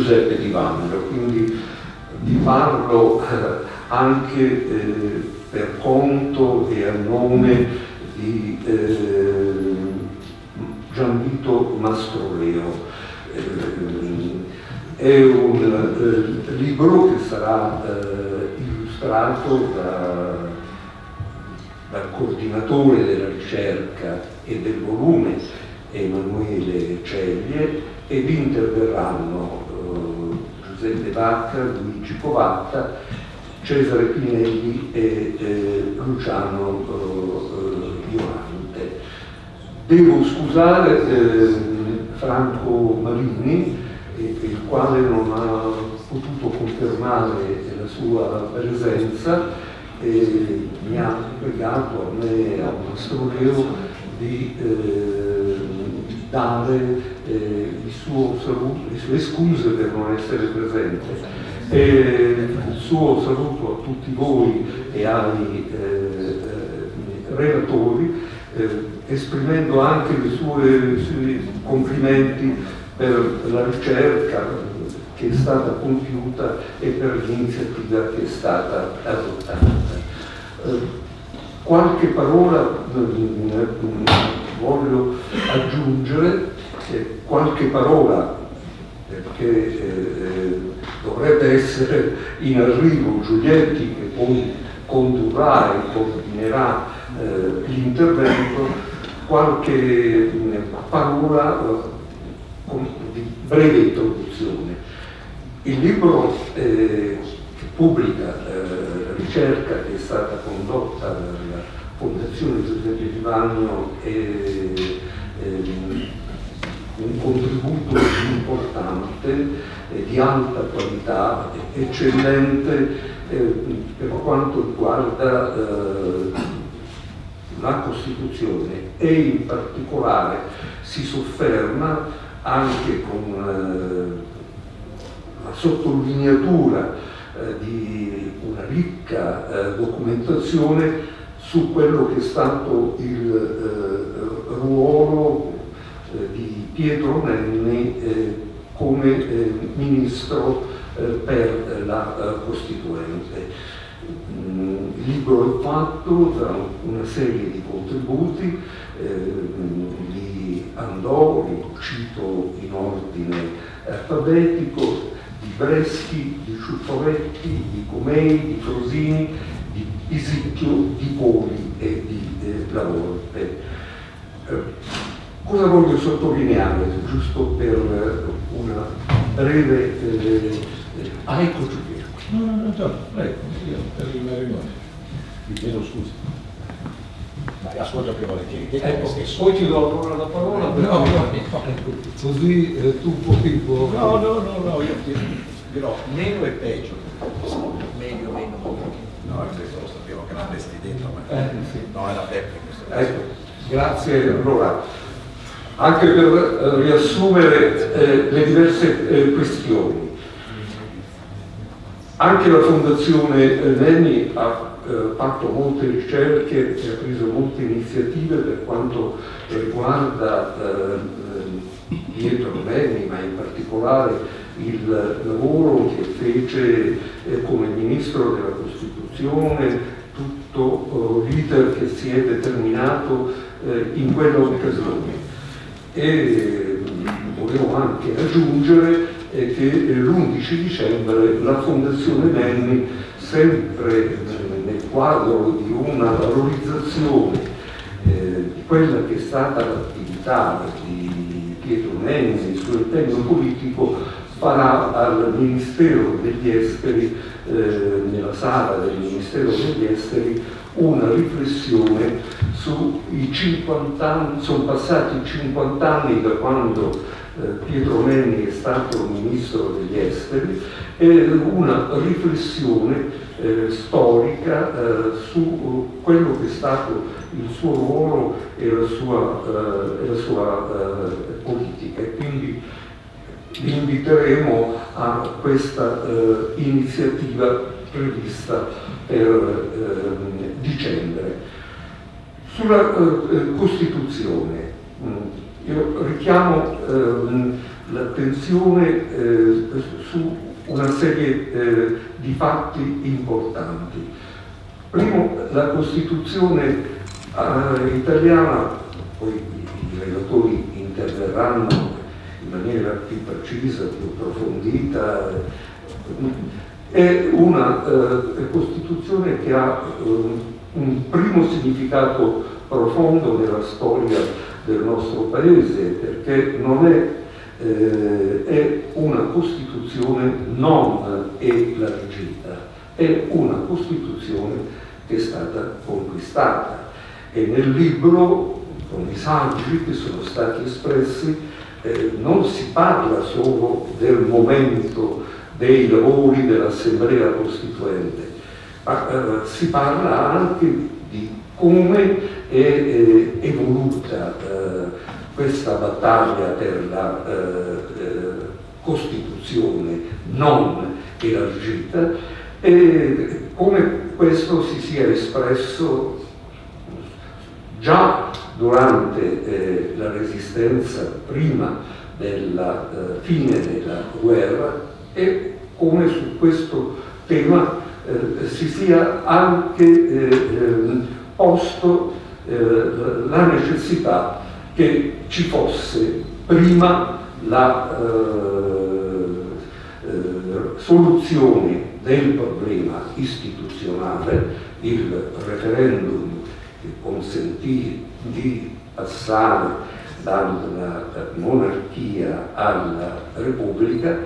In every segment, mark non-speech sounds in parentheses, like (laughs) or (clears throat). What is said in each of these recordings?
Giuseppe Di Vanno, quindi vi parlo anche per conto e a nome di eh, Gianvito Mastroleo. Eh, è un eh, libro che sarà eh, illustrato da, dal coordinatore della ricerca e del volume Emanuele Ceglie ed interverranno eh, Vacca, Luigi Covatta, Cesare Pinelli e eh, Luciano Violante. Devo scusare eh, Franco Marini, eh, il quale non ha potuto confermare la sua presenza e mi ha pregato a me a Mastroleo di eh, dare eh, saluto, le sue scuse per non essere presente. E il suo saluto a tutti voi e ai eh, relatori, eh, esprimendo anche i suoi complimenti per la ricerca che è stata compiuta e per l'iniziativa che è stata adottata. Eh, qualche parola voglio aggiungere, eh, qualche parola perché eh, dovrebbe essere in arrivo Giulietti che poi condurrà e coordinerà eh, l'intervento qualche eh, parola eh, di breve introduzione. Il libro eh, pubblica la ricerca che è stata condotta dalla Fondazione Giuseppe Vivagno è ehm, un contributo importante, di alta qualità, eccellente per quanto riguarda la Costituzione. E in particolare si sofferma anche con eh, la sottolineatura eh, di una ricca eh, documentazione su quello che è stato il eh, ruolo eh, di Pietro Nenni eh, come ministro per la Costituente il libro è fatto da una serie di contributi, eh, li andò, li cito in ordine alfabetico, di Breschi, di Ciuffoletti, di Comei, di Frosini, di Pisicchio, di Poli e di eh, La Volpe. Eh, cosa voglio sottolineare, giusto per una breve... Eh, ah, ecco Giuliano. No, no, no, prego, io per il matrimonio. Vi chiedo scusa. Dai, ascolta più volentieri. Ecco, poi ti do allora la parola. No, no, no, così eh, tu puoi... No, no, no, no, io ti dirò meno e peggio. Meglio, meno. No, questo lo sapevo che l'avresti detto, ma eh, sì. no, era Beppe in questo. Ecco, grazie allora. Anche per eh, riassumere eh, le diverse eh, questioni. Anche la Fondazione Nenni ha eh, fatto molte ricerche e ha preso molte iniziative per quanto riguarda eh, Pietro Nenni, ma in particolare il lavoro che fece eh, come Ministro della Costituzione, tutto eh, l'iter che si è determinato eh, in quell'occasione. E volevo anche aggiungere è che l'11 dicembre la Fondazione Nenni, sempre nel quadro di una valorizzazione eh, di quella che è stata l'attività di Pietro Nenni sul impegno politico, farà al Ministero degli Esteri, eh, nella sala del Ministero degli Esteri, una riflessione sui 50 anni, sono passati 50 anni da quando eh, Pietro Nenni è stato ministro degli esteri, è una riflessione eh, storica eh, su quello che è stato il suo ruolo e la sua, eh, la sua eh, politica. E quindi vi inviteremo a questa eh, iniziativa prevista per ehm, dicembre. Sulla Costituzione, mh, mm, io richiamo ehm, l'attenzione su una serie eh, di fatti importanti. Primo, la Costituzione eh, italiana, poi i relatori interverranno in maniera più precisa, più approfondita, è una eh, Costituzione che ha eh, un primo significato profondo nella storia del nostro Paese, perché non è eh, è una Costituzione non elargita, è una Costituzione che è stata conquistata. E nel libro, con i saggi che sono stati espressi, eh, non si parla solo del momento dei lavori dell'Assemblea Costituente, ma eh, si parla anche di come è eh, evoluta eh, questa battaglia per la eh, eh, Costituzione non elargita e come questo si sia espresso già durante eh, la resistenza prima della fine della guerra e come su questo tema eh, si sia anche eh, posto la necessità che ci fosse prima la eh, eh, soluzione del problema istituzionale, il referendum che consentì di passare dalla monarchia alla repubblica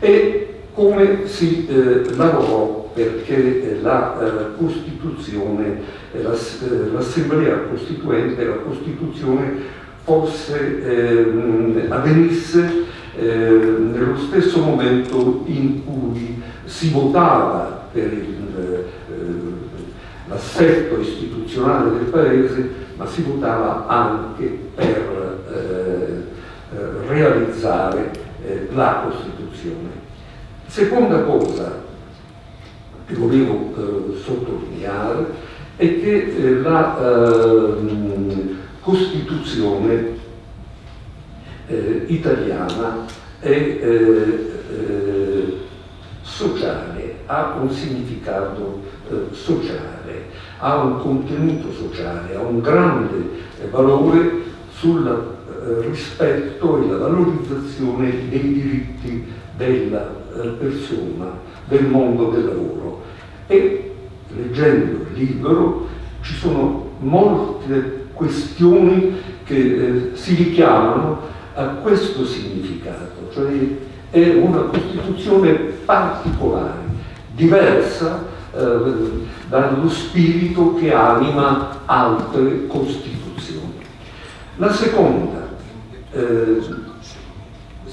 e come si eh, lavorò perché la eh, Costituzione, eh, l'Assemblea Costituente, la Costituzione fosse, eh, avvenisse eh, nello stesso momento in cui si votava per eh, l'assetto istituzionale del Paese, ma si votava anche per eh, eh, realizzare eh, la Costituzione. Seconda cosa che volevo sottolineare è che la Costituzione eh, italiana è eh, eh, sociale, ha un significato eh, sociale, ha un contenuto sociale, ha un grande eh, valore sul eh, rispetto e la valorizzazione dei diritti della persona, del mondo del lavoro. E leggendo il libro ci sono molte questioni che eh, si richiamano a questo significato, cioè è una Costituzione particolare, diversa eh, dallo spirito che anima altre Costituzioni. La seconda, eh,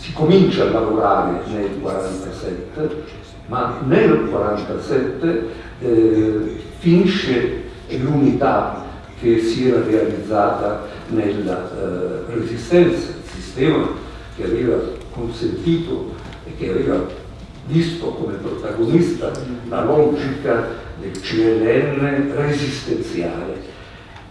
si comincia a lavorare nel 47, ma nel 47 eh, finisce l'unità che si era realizzata nella eh, resistenza, il sistema che aveva consentito e che aveva visto come protagonista la logica del CLN resistenziale.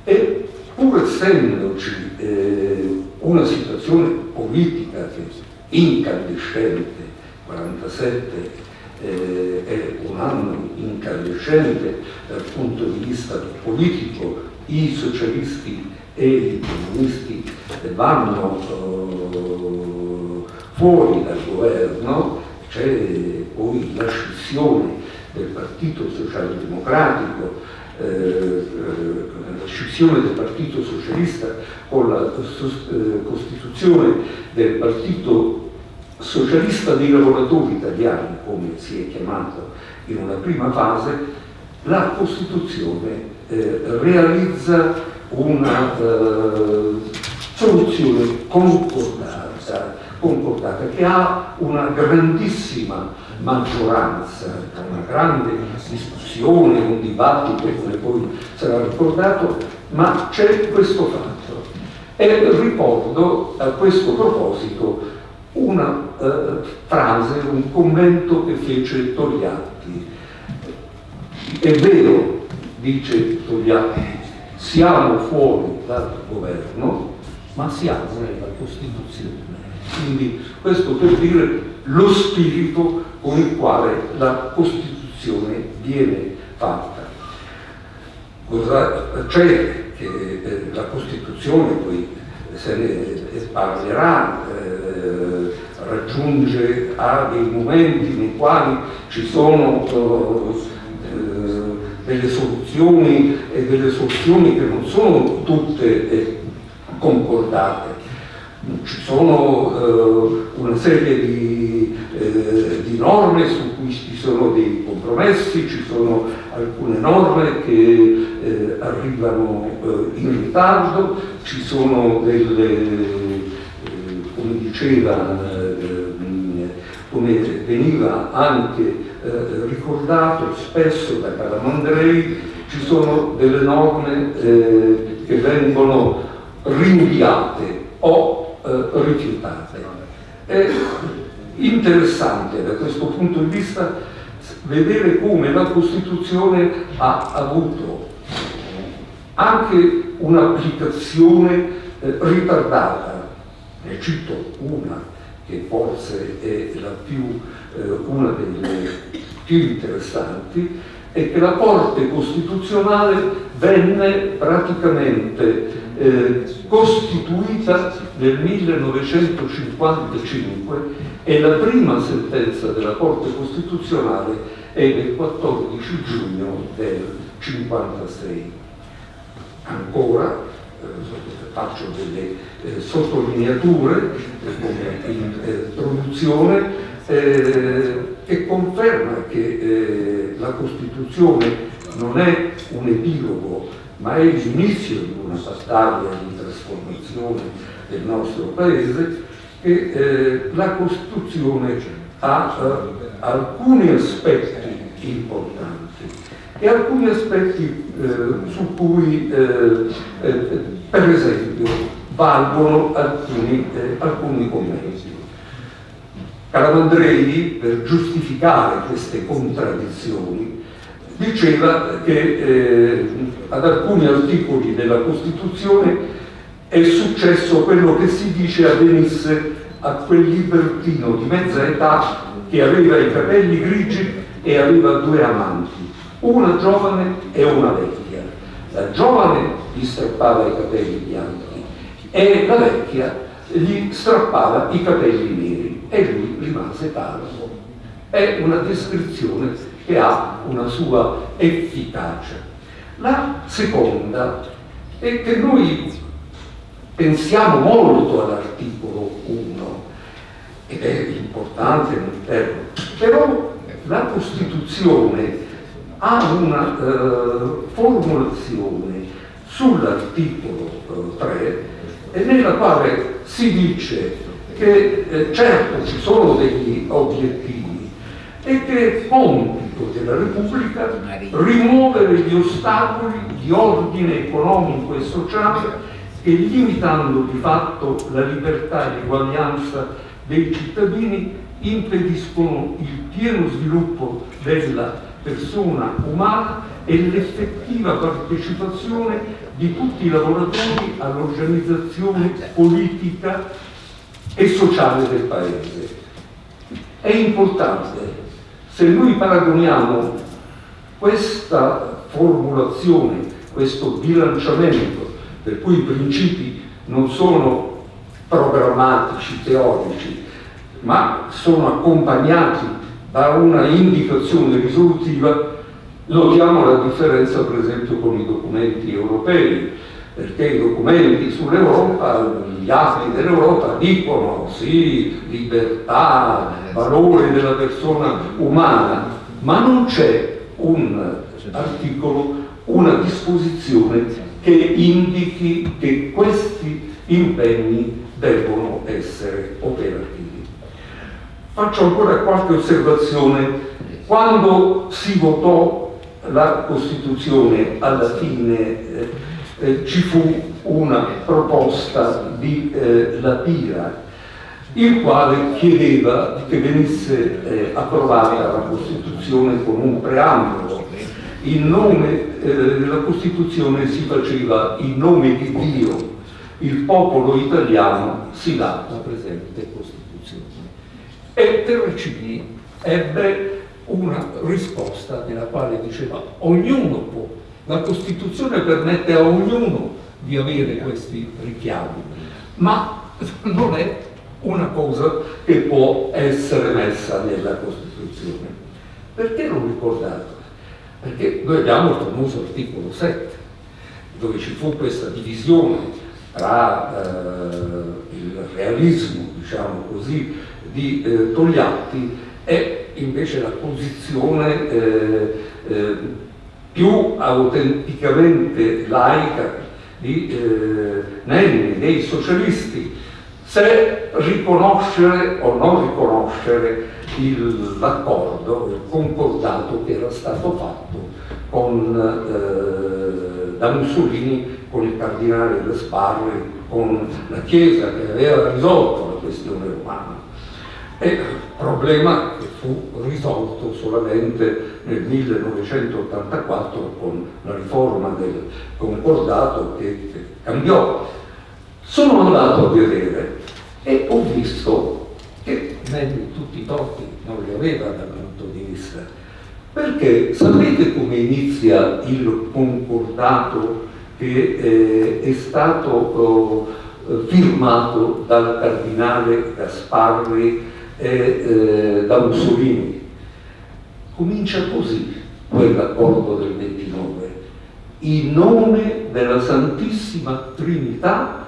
E pur essendoci eh, una situazione politica che incandescente, 47 eh, è un anno incandescente dal punto di vista politico, i socialisti e i comunisti vanno uh, fuori dal governo, c'è poi la scissione del Partito Socialdemocratico, eh, eh, la scissione del Partito Socialista con la eh, costituzione del Partito Socialista dei lavoratori italiani, come si è chiamato in una prima fase, la Costituzione eh, realizza una eh, soluzione concordata, concordata, che ha una grandissima maggioranza, una grande discussione, un dibattito come poi sarà ricordato, ma c'è questo fatto. E ricordo a questo proposito una eh, frase, un commento che fece Togliatti. È vero, dice Togliatti, siamo fuori dal governo, ma siamo nella Costituzione. Quindi questo per dire lo spirito con il quale la Costituzione viene fatta. Cosa c'è che eh, la Costituzione poi se ne parlerà, eh, raggiunge a dei momenti nei quali ci sono eh, delle soluzioni e delle soluzioni che non sono tutte eh, concordate. Ci sono eh, una serie di, eh, di, norme su cui ci sono dei compromessi, ci sono alcune norme che eh, arrivano eh, in ritardo, ci sono delle, eh, come diceva, eh, come veniva anche ricordato spesso da Calamandrei, ci sono delle norme che vengono rinviate o eh, rifiutate. È interessante da questo punto di vista vedere come la Costituzione ha avuto anche un'applicazione eh, ritardata. Ne cito una che forse è più, eh, una delle più interessanti, è che la Corte Costituzionale venne praticamente eh, costituita nel 1955 e la prima sentenza della Corte Costituzionale è del 14 giugno del 1956. Ancora, faccio delle eh, sottolineature eh, come introduzione, eh, che conferma che eh, la Costituzione non è un epilogo ma è l'inizio di una battaglia di trasformazione del nostro Paese e eh, la Costituzione ha eh, alcuni aspetti importanti e alcuni aspetti eh, su cui eh, eh, per esempio valgono alcuni, eh, alcuni commenti. Calamandrei per giustificare queste contraddizioni diceva che eh, ad alcuni articoli della Costituzione è successo quello che si dice avvenisse a quel libertino di mezza età che aveva i capelli grigi e aveva due amanti, una giovane e una vecchia. La giovane gli strappava i capelli bianchi e la vecchia gli strappava i capelli neri e lui rimase calvo. È una descrizione che ha una sua efficacia. La seconda è che noi pensiamo molto all'articolo 1 ed è importante però la Costituzione ha una eh, formulazione sull'articolo eh, 3 e nella quale si dice che eh, certo ci sono degli obiettivi e che compito della Repubblica rimuovere gli ostacoli di ordine economico e sociale che limitando di fatto la libertà e l'eguaglianza dei cittadini impediscono il pieno sviluppo della persona umana e l'effettiva partecipazione di tutti i lavoratori all'organizzazione politica e sociale del Paese. È importante se noi paragoniamo questa formulazione, questo bilanciamento, per cui i principi non sono programmatici, teorici, ma sono accompagnati da una indicazione risolutiva, notiamo la differenza per esempio con i documenti europei, perché i documenti sull'Europa, gli atti dell'Europa dicono sì, libertà, valore della persona umana, ma non c'è un articolo, una disposizione che indichi che questi impegni devono essere operativi. Faccio ancora qualche osservazione. Quando si votò la Costituzione alla fine eh, eh, ci fu una proposta di eh, Lapira il quale chiedeva che venisse eh, approvata la Costituzione con un preambolo. In nome eh, della Costituzione si faceva in nome di Dio, il popolo italiano si dà la presente Costituzione. E Terracini ebbe una risposta nella quale diceva ognuno può, la Costituzione permette a ognuno di avere questi richiami, ma non è una cosa che può essere messa nella Costituzione. Perché l'ho ricordato? Perché noi abbiamo il famoso articolo 7, dove ci fu questa divisione tra eh, il realismo, diciamo così, di eh, Togliatti e invece la posizione eh, eh più autenticamente laica di eh, Nenni, dei socialisti, se riconoscere o non riconoscere l'accordo, il concordato che era stato fatto con, eh, da Mussolini con il cardinale Gasparri, con la Chiesa che aveva risolto la questione romana. E problema che fu risolto solamente nel 1984 con la riforma del concordato che, cambiò. Sono andato a vedere e ho visto che tutti i torti non li aveva dal punto di vista. Perché sapete come inizia il concordato che eh, è stato oh, firmato dal cardinale Gasparri e eh, da Mussolini? Comincia così quell'accordo del 29. In nome della Santissima Trinità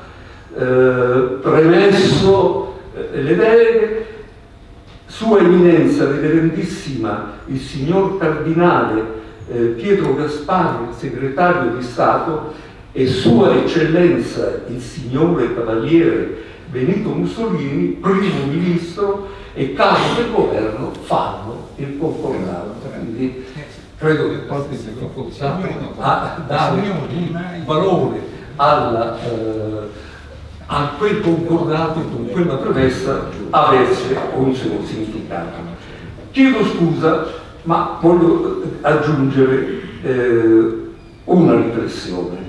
eh, premesso eh, le deleghe, Sua Eminenza, Reverendissima, il signor Cardinale eh, Pietro Gasparri, segretario di Stato, e Sua Eccellenza, il signore Cavaliere Benito Mussolini, primo ministro e capo del governo, fanno il concordato. Quindi credo che qualche difficoltà a dare valore alla eh, a quel concordato con quella promessa avesse un suo significato. Chiedo scusa, ma voglio aggiungere eh, una riflessione.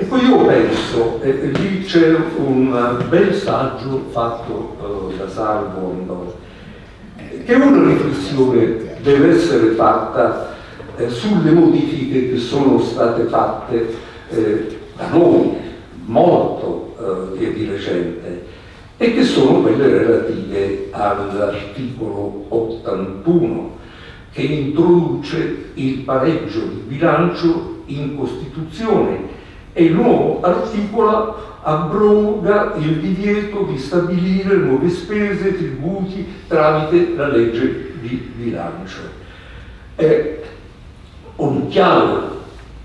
Ecco, io penso, eh, lì c'è un bel saggio fatto eh, da Salvo Andò, che una riflessione deve essere fatta eh, sulle modifiche che sono state fatte eh, da noi, molto eh, di recente e che sono quelle relative all'articolo 81 che introduce il pareggio di bilancio in Costituzione e il nuovo articolo abroga il divieto di stabilire nuove spese e tributi tramite la legge di bilancio. È un chiaro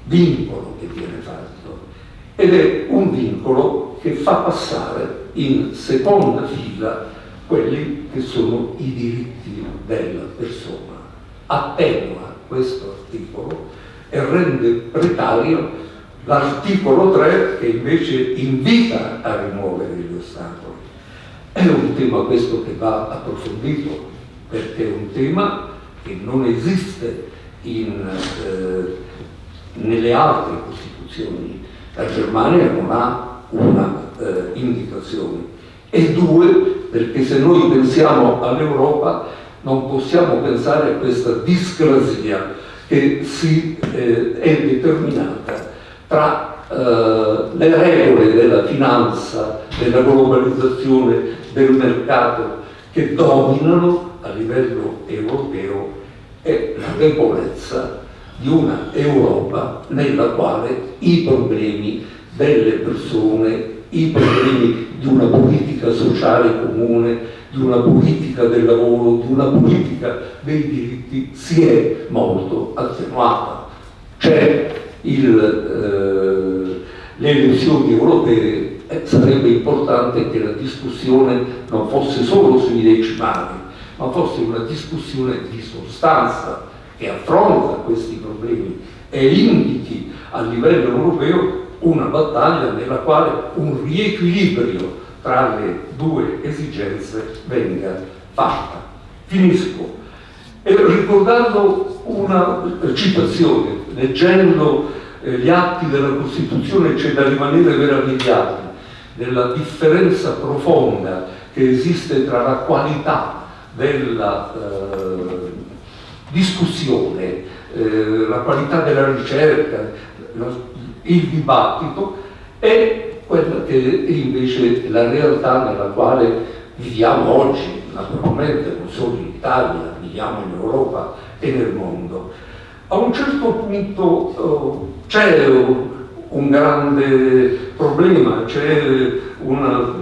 vincolo che viene fatto ed è un vincolo che fa passare in seconda fila quelli che sono i diritti della persona. Attenua questo articolo e rende precario l'articolo 3 che invece invita a rimuovere gli ostacoli. È un tema questo che va approfondito perché è un tema che non esiste in, eh, nelle altre Costituzioni. La Germania non ha una eh, indicazione e due perché se noi pensiamo all'Europa non possiamo pensare a questa discrasia che si, eh, è determinata tra eh, le regole della finanza, della globalizzazione, del mercato che dominano a livello europeo e la debolezza di una Europa nella quale i problemi delle persone, i problemi di una politica sociale comune, di una politica del lavoro, di una politica dei diritti si è molto attenuata. C'è eh, le elezioni europee eh, sarebbe importante che la discussione non fosse solo sui decimali, ma fosse una discussione di sostanza che affronta questi problemi e indichi a livello europeo una battaglia nella quale un riequilibrio tra le due esigenze venga fatta. Finisco e ricordando una citazione, leggendo eh, gli atti della Costituzione c'è da rimanere meravigliati della differenza profonda che esiste tra la qualità della eh, discussione, eh, la qualità della ricerca, la, il dibattito e quella che è invece la realtà nella quale viviamo oggi, naturalmente non solo in Italia, viviamo in Europa e nel mondo. A un certo punto eh, c'è un grande problema, c'è una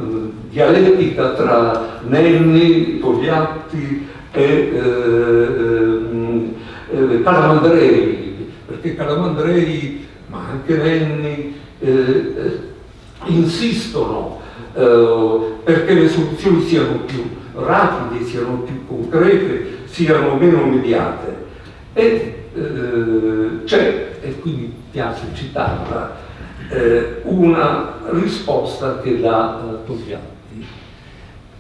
dialettica tra Nenni, Togliatti e eh, eh, Calamandrei, perché Calamandrei, ma anche Nenni, eh, eh, insistono eh, perché le soluzioni siano più rapide, siano più concrete, siano meno mediate. E eh, c'è, e quindi piace citarla, eh, una risposta che dà eh, Togliatti.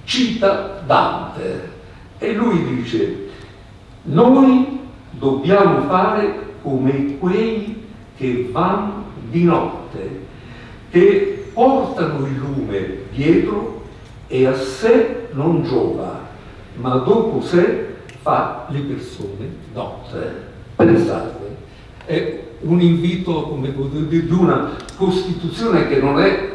Cita Dante e lui dice noi dobbiamo fare come quei che vanno di notte, che portano il lume dietro e a sé non giova, ma dopo sé fa le persone notte. Pensate, è un invito come, di una Costituzione che non è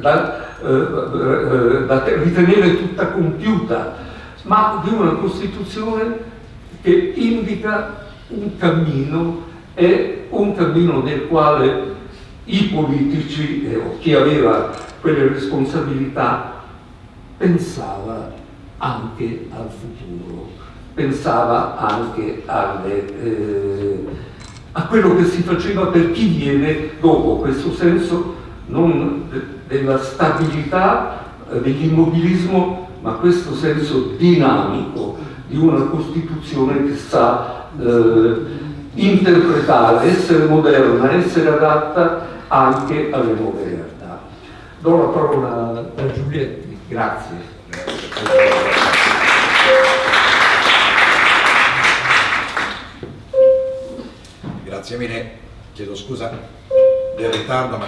da, eh, eh, da ritenere tutta compiuta, ma di una Costituzione che indica un cammino e un cammino nel quale i politici eh, o chi aveva quelle responsabilità pensava anche al futuro, pensava anche alle, eh, a quello che si faceva per chi viene dopo, questo senso non della stabilità, eh, dell'immobilismo, ma questo senso dinamico di una Costituzione che sa eh, interpretare, essere moderna, essere adatta anche alle nuove realtà. Do la parola a Giulietti, grazie. Grazie mille, chiedo scusa del ritardo, ma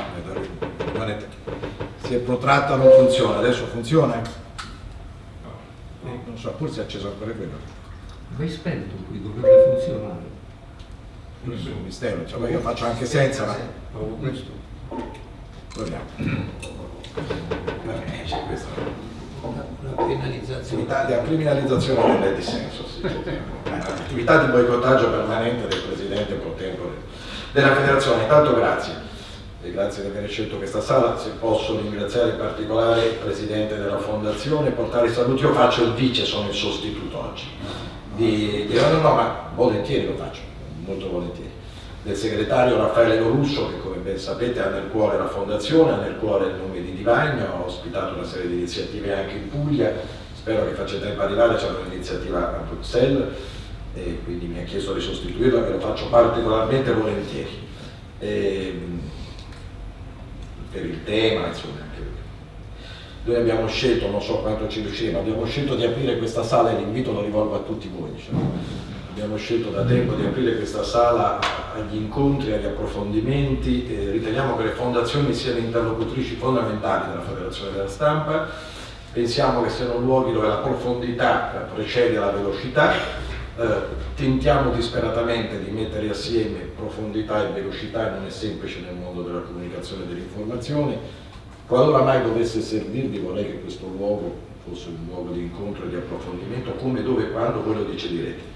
si è protratta, non funziona, adesso funziona? Non so, forse è acceso ancora quello. Vai spento qui, dovrebbe funzionare. Questo è un mistero, cioè, io faccio anche senza, ma... questo. Proviamo. Vabbè, c'è La penalizzazione. La criminalizzazione del dissenso, sì. Attività di boicottaggio permanente del Presidente pro tempore della Federazione. Intanto grazie. E grazie di aver scelto questa sala, se posso ringraziare in particolare il Presidente della Fondazione, portare i saluti, io faccio il vice, sono il sostituto oggi. Di, di, no, no, ma volentieri lo faccio, molto volentieri. Del segretario Raffaele Lorusso, che come ben sapete ha nel cuore la Fondazione, ha nel cuore il nome di Divagno, ha ospitato una serie di iniziative anche in Puglia, spero che faccia tempo arrivare, c'è un'iniziativa a Bruxelles e quindi mi ha chiesto di sostituirla, e lo faccio particolarmente volentieri. E, per il tema, insomma, noi abbiamo scelto, non so quanto ci riusciremo, abbiamo scelto di aprire questa sala e l'invito lo rivolgo a tutti voi. Diciamo. Abbiamo scelto da tempo di aprire questa sala agli incontri, agli approfondimenti, riteniamo che le fondazioni siano interlocutrici fondamentali della Federazione della Stampa, pensiamo che siano luoghi dove la profondità precede la velocità, eh, tentiamo disperatamente di mettere assieme profondità e velocità non è semplice nel mondo della comunicazione e dell'informazione. Qualora mai dovesse servirvi vorrei che questo luogo fosse un luogo di incontro e di approfondimento, come, dove e quando voi lo deciderete.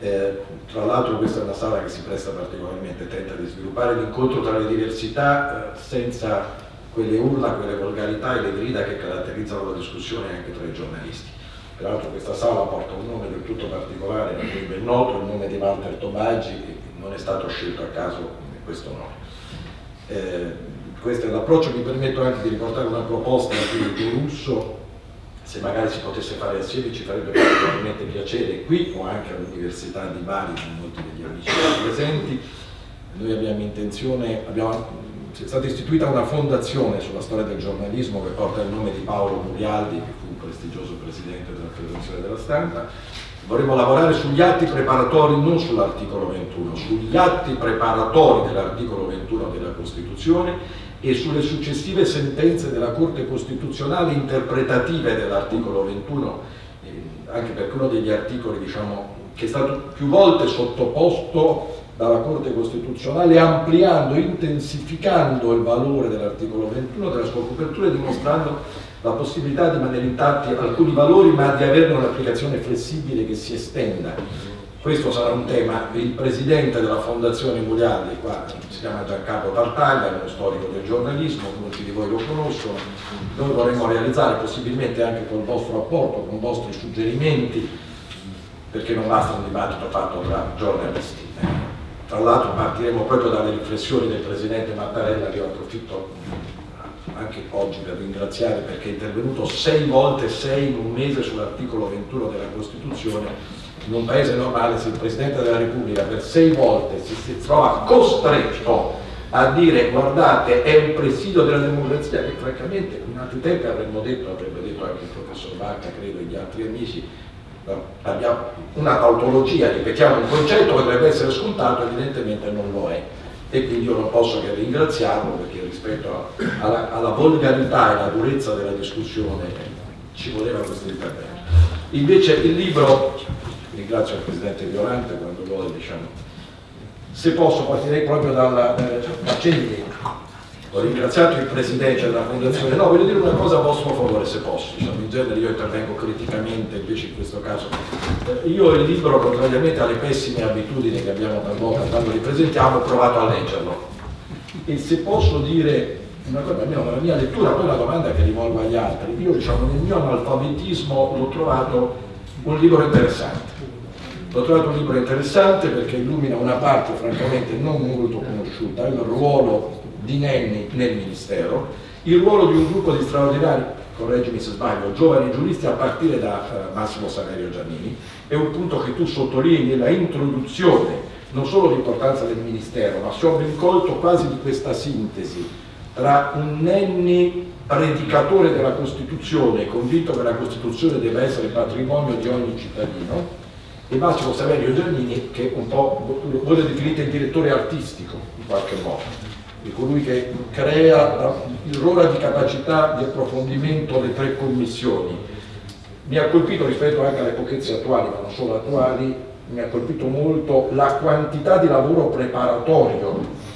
Eh, tra l'altro questa è una sala che si presta particolarmente, tenta di sviluppare l'incontro tra le diversità eh, senza quelle urla, quelle volgarità e le grida che caratterizzano la discussione anche tra i giornalisti. Peraltro questa sala porta un nome del tutto particolare, cui ben noto, il nome di Walter Tobaggi, che non è stato scelto a caso questo nome. Eh, questo è l'approccio, mi permetto anche di riportare una proposta di Russo, se magari si potesse fare assieme ci farebbe particolarmente piacere qui o anche all'Università di Bari con molti degli amici presenti. Noi abbiamo intenzione, abbiamo, è stata istituita una fondazione sulla storia del giornalismo che porta il nome di Paolo Murialdi, che fu un prestigioso presidente della Federazione della Stampa, vorremmo lavorare sugli atti preparatori, non sull'articolo 21, sugli atti preparatori dell'articolo 21 della Costituzione e sulle successive sentenze della Corte Costituzionale interpretative dell'articolo 21, eh, anche perché uno degli articoli diciamo, che è stato più volte sottoposto dalla Corte Costituzionale ampliando, intensificando il valore dell'articolo 21 della sua copertura e dimostrando la possibilità di mantenere intatti alcuni valori ma di averne un'applicazione flessibile che si estenda. Questo sarà un tema, il presidente della Fondazione Muliardi, qua si chiama Giancarlo Tartaglia, è uno storico del giornalismo, molti di voi lo conoscono, noi vorremmo realizzare possibilmente anche col vostro apporto, con i vostri suggerimenti, perché non basta un dibattito fatto tra giornalisti. Tra l'altro partiremo proprio dalle riflessioni del Presidente Mattarella, che io approfitto anche oggi per ringraziare perché è intervenuto sei volte, sei in un mese sull'articolo 21 della Costituzione, in un paese normale se il Presidente della Repubblica per sei volte si, si trova costretto a dire guardate è un presidio della democrazia che francamente in altri tempi avremmo detto, avrebbe detto anche il professor Bacca, credo, e gli altri amici, abbiamo una tautologia, ripetiamo un concetto che dovrebbe essere scontato, evidentemente non lo è e quindi io non posso che ringraziarlo perché rispetto alla, alla volgarità e alla durezza della discussione ci voleva questo intervento. Invece il libro, ringrazio il Presidente Violante quando vuole, diciamo, se posso partirei proprio dalla, eh, accendi ho ringraziato il Presidente della Fondazione, no, voglio dire una cosa a vostro favore se posso, diciamo, in genere io intervengo criticamente, invece in questo caso. Eh, io il libro, contrariamente alle pessime abitudini che abbiamo talvolta quando li presentiamo, ho provato a leggerlo. E se posso dire una cosa, almeno nella mia lettura, poi una domanda che rivolgo agli altri, io diciamo nel mio analfabetismo l'ho trovato un libro interessante. L'ho trovato un libro interessante perché illumina una parte francamente non molto conosciuta, il ruolo di Nenni nel Ministero, il ruolo di un gruppo di straordinari, correggimi se sbaglio, giovani giuristi a partire da uh, Massimo Saverio Giannini, è un punto che tu sottolinei nella introduzione non solo l'importanza del Ministero, ma si ho ben colto quasi di questa sintesi tra un Nenni predicatore della Costituzione, convinto che la Costituzione deve essere patrimonio di ogni cittadino, e Massimo Saverio Giannini che un po' vuole definire il direttore artistico in qualche modo di colui che crea l'ora di capacità di approfondimento le tre commissioni. Mi ha colpito rispetto anche alle pochezze attuali, ma non solo attuali, mi ha colpito molto la quantità di lavoro preparatorio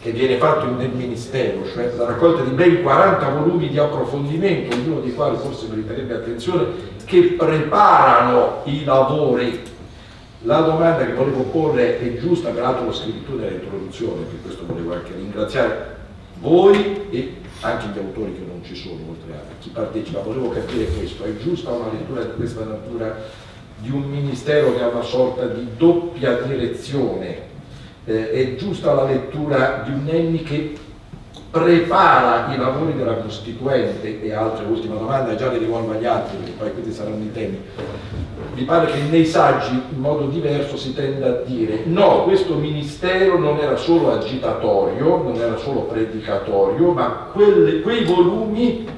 che viene fatto nel Ministero, cioè la raccolta di ben 40 volumi di approfondimento, ognuno dei quali forse meriterebbe attenzione, che preparano i lavori la domanda che volevo porre è giusta, peraltro l'ho scritto nell'introduzione, per questo volevo anche ringraziare voi e anche gli autori che non ci sono, oltre a chi partecipa. Volevo capire questo, è giusta una lettura di questa natura di un ministero che ha una sorta di doppia direzione? Eh, è giusta la lettura di un Enni che prepara i lavori della Costituente e altre, ultima domanda, già le rivolgo agli altri perché poi questi saranno i temi mi pare che nei saggi in modo diverso si tenda a dire no, questo ministero non era solo agitatorio, non era solo predicatorio, ma quelle, quei volumi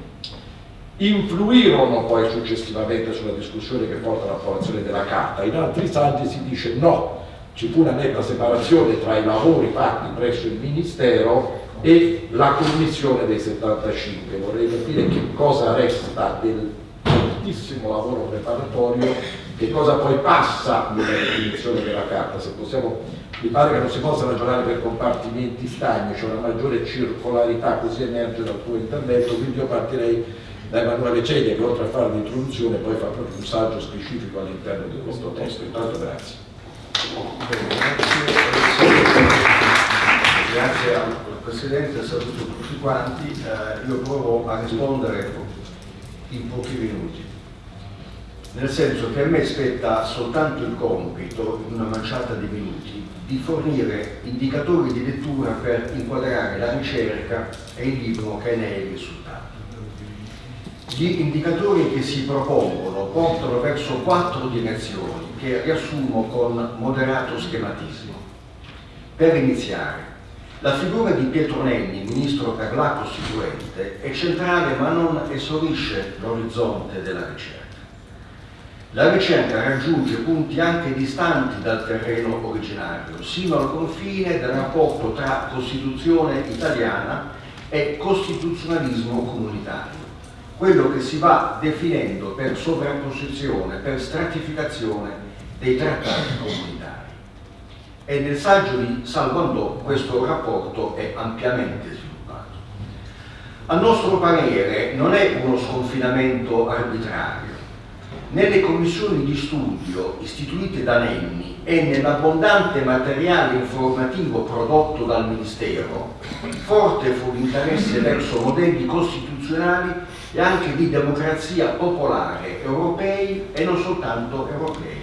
influirono poi successivamente sulla discussione che porta all'approvazione della carta. In altri saggi si dice no, ci fu una netta separazione tra i lavori fatti presso il Ministero e la commissione dei 75. Vorrei capire che cosa resta del fortissimo lavoro preparatorio che cosa poi passa nella definizione della carta, se possiamo, mi pare che non si possa ragionare per compartimenti stagni, c'è cioè una maggiore circolarità, così emerge dal tuo intervento, quindi io partirei da Emanuele Celia che oltre a fare l'introduzione poi fa proprio un saggio specifico all'interno di questo testo. Intanto grazie. Grazie al Presidente, saluto tutti quanti. Eh, io provo a rispondere in pochi minuti nel senso che a me spetta soltanto il compito, in una manciata di minuti, di fornire indicatori di lettura per inquadrare la ricerca e il libro che ne è il risultato. Gli indicatori che si propongono portano verso quattro direzioni che riassumo con moderato schematismo. Per iniziare, la figura di Pietro Nenni, ministro per la Costituente, è centrale ma non esaurisce l'orizzonte della ricerca. La ricerca raggiunge punti anche distanti dal terreno originario, sino al confine del rapporto tra Costituzione italiana e costituzionalismo comunitario, quello che si va definendo per sovrapposizione, per stratificazione dei trattati comunitari. E nel saggio di Salvandò questo rapporto è ampiamente sviluppato. A nostro parere non è uno sconfinamento arbitrario, nelle commissioni di studio istituite da Nenni e nell'abbondante materiale informativo prodotto dal Ministero, forte fu l'interesse verso modelli costituzionali e anche di democrazia popolare europei e non soltanto europei.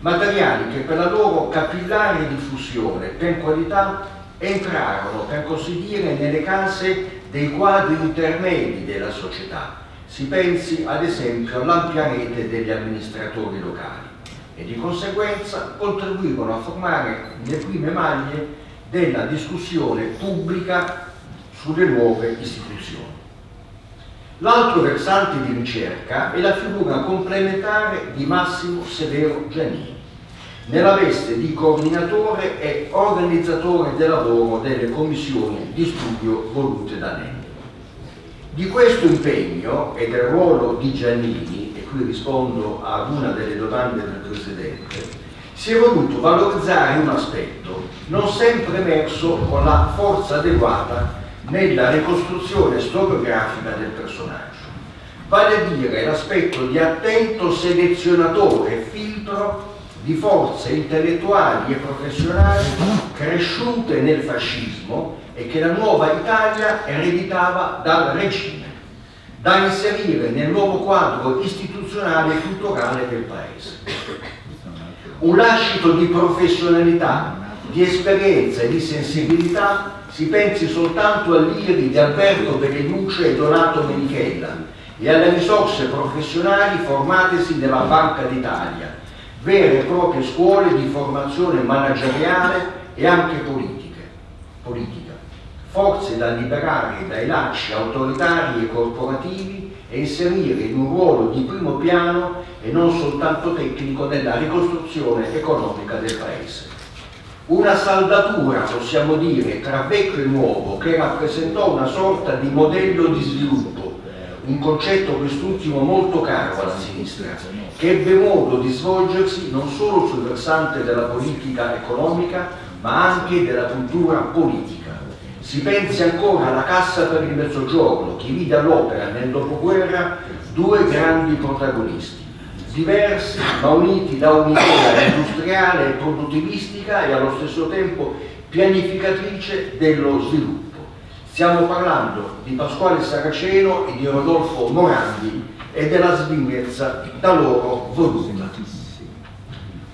Materiali che per la loro capillare diffusione per qualità entrarono, per così dire, nelle case dei quadri intermedi della società, si pensi ad esempio all'ampia rete degli amministratori locali e di conseguenza contribuivano a formare le prime maglie della discussione pubblica sulle nuove istituzioni. L'altro versante di ricerca è la figura complementare di Massimo Severo Giannini, nella veste di coordinatore e organizzatore del lavoro delle commissioni di studio volute da Nenni. Di questo impegno e del ruolo di Giannini, e qui rispondo ad una delle domande del Presidente, si è voluto valorizzare un aspetto non sempre emerso con la forza adeguata nella ricostruzione storiografica del personaggio, vale a dire l'aspetto di attento selezionatore e filtro di forze intellettuali e professionali cresciute nel fascismo e che la nuova Italia ereditava dal regime, da inserire nel nuovo quadro istituzionale e culturale del Paese. Un lascito di professionalità, di esperienza e di sensibilità si pensi soltanto all'IRI di Alberto Beneduce e Donato Menichella e alle risorse professionali formatesi nella Banca d'Italia, vere e proprie scuole di formazione manageriale e anche politiche, politica forze da liberare dai lacci autoritari e corporativi e inserire in un ruolo di primo piano e non soltanto tecnico nella ricostruzione economica del Paese. Una saldatura, possiamo dire, tra vecchio e nuovo che rappresentò una sorta di modello di sviluppo, un concetto quest'ultimo molto caro alla sinistra, che ebbe modo di svolgersi non solo sul versante della politica economica, ma anche della cultura politica. Si pensi ancora alla Cassa per il Mezzogiorno, che vide all'opera nel dopoguerra due grandi protagonisti, diversi ma uniti da un'idea industriale e produttivistica e allo stesso tempo pianificatrice dello sviluppo. Stiamo parlando di Pasquale Saraceno e di Rodolfo Morandi e della svignezza da loro voluta.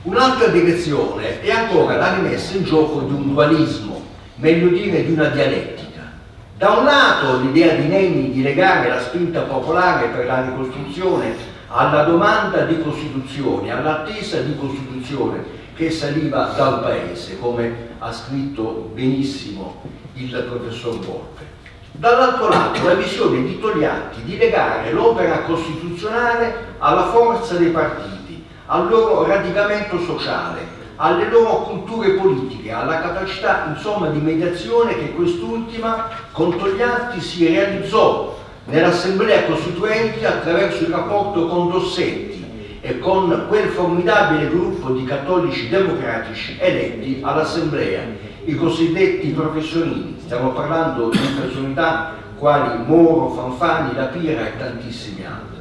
Un'altra direzione è ancora la rimessa in gioco di un dualismo meglio dire di una dialettica. Da un lato l'idea di Nenni di legare la spinta popolare per la ricostruzione alla domanda di Costituzione, all'attesa di Costituzione che saliva dal Paese, come ha scritto benissimo il professor Volpe. Dall'altro lato la visione di Togliatti di legare l'opera costituzionale alla forza dei partiti, al loro radicamento sociale, alle loro culture politiche, alla capacità insomma di mediazione che quest'ultima con Togliatti si realizzò nell'Assemblea Costituente attraverso il rapporto con Dossetti e con quel formidabile gruppo di cattolici democratici eletti all'Assemblea, i cosiddetti professionini. Stiamo parlando di personalità quali Moro, Fanfani, La Pira e tantissimi altri.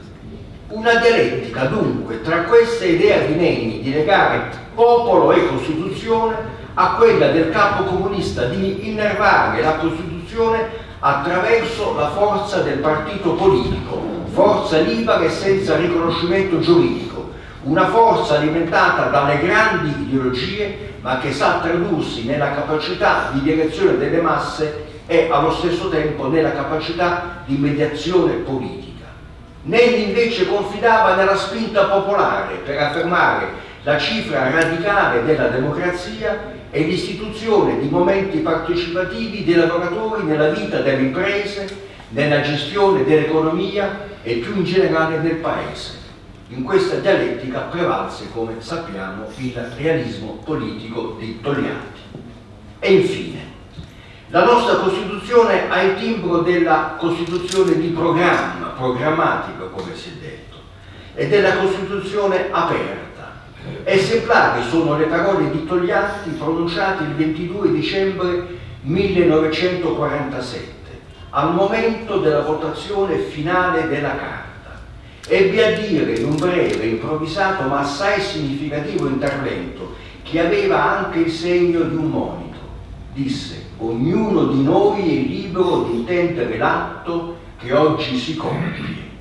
Una dialettica dunque tra questa idea di Nenni di legare popolo e Costituzione a quella del capo comunista di innervare la Costituzione attraverso la forza del partito politico, forza libera e senza riconoscimento giuridico, una forza alimentata dalle grandi ideologie ma che sa tradursi nella capacità di direzione delle masse e allo stesso tempo nella capacità di mediazione politica. Nelli invece confidava nella spinta popolare per affermare la cifra radicale della democrazia e l'istituzione di momenti partecipativi dei lavoratori nella vita delle imprese, nella gestione dell'economia e più in generale del Paese. In questa dialettica prevalse, come sappiamo, il realismo politico di Togliatti. E infine, la nostra Costituzione ha il timbro della Costituzione di programma, programmatica come si è detto, e della Costituzione aperta. Esemplari sono le parole di Togliatti pronunciate il 22 dicembre 1947, al momento della votazione finale della Carta ebbe a dire in un breve, improvvisato ma assai significativo intervento che aveva anche il segno di un monito. Disse, ognuno di noi è libero di intendere l'atto che oggi si compie.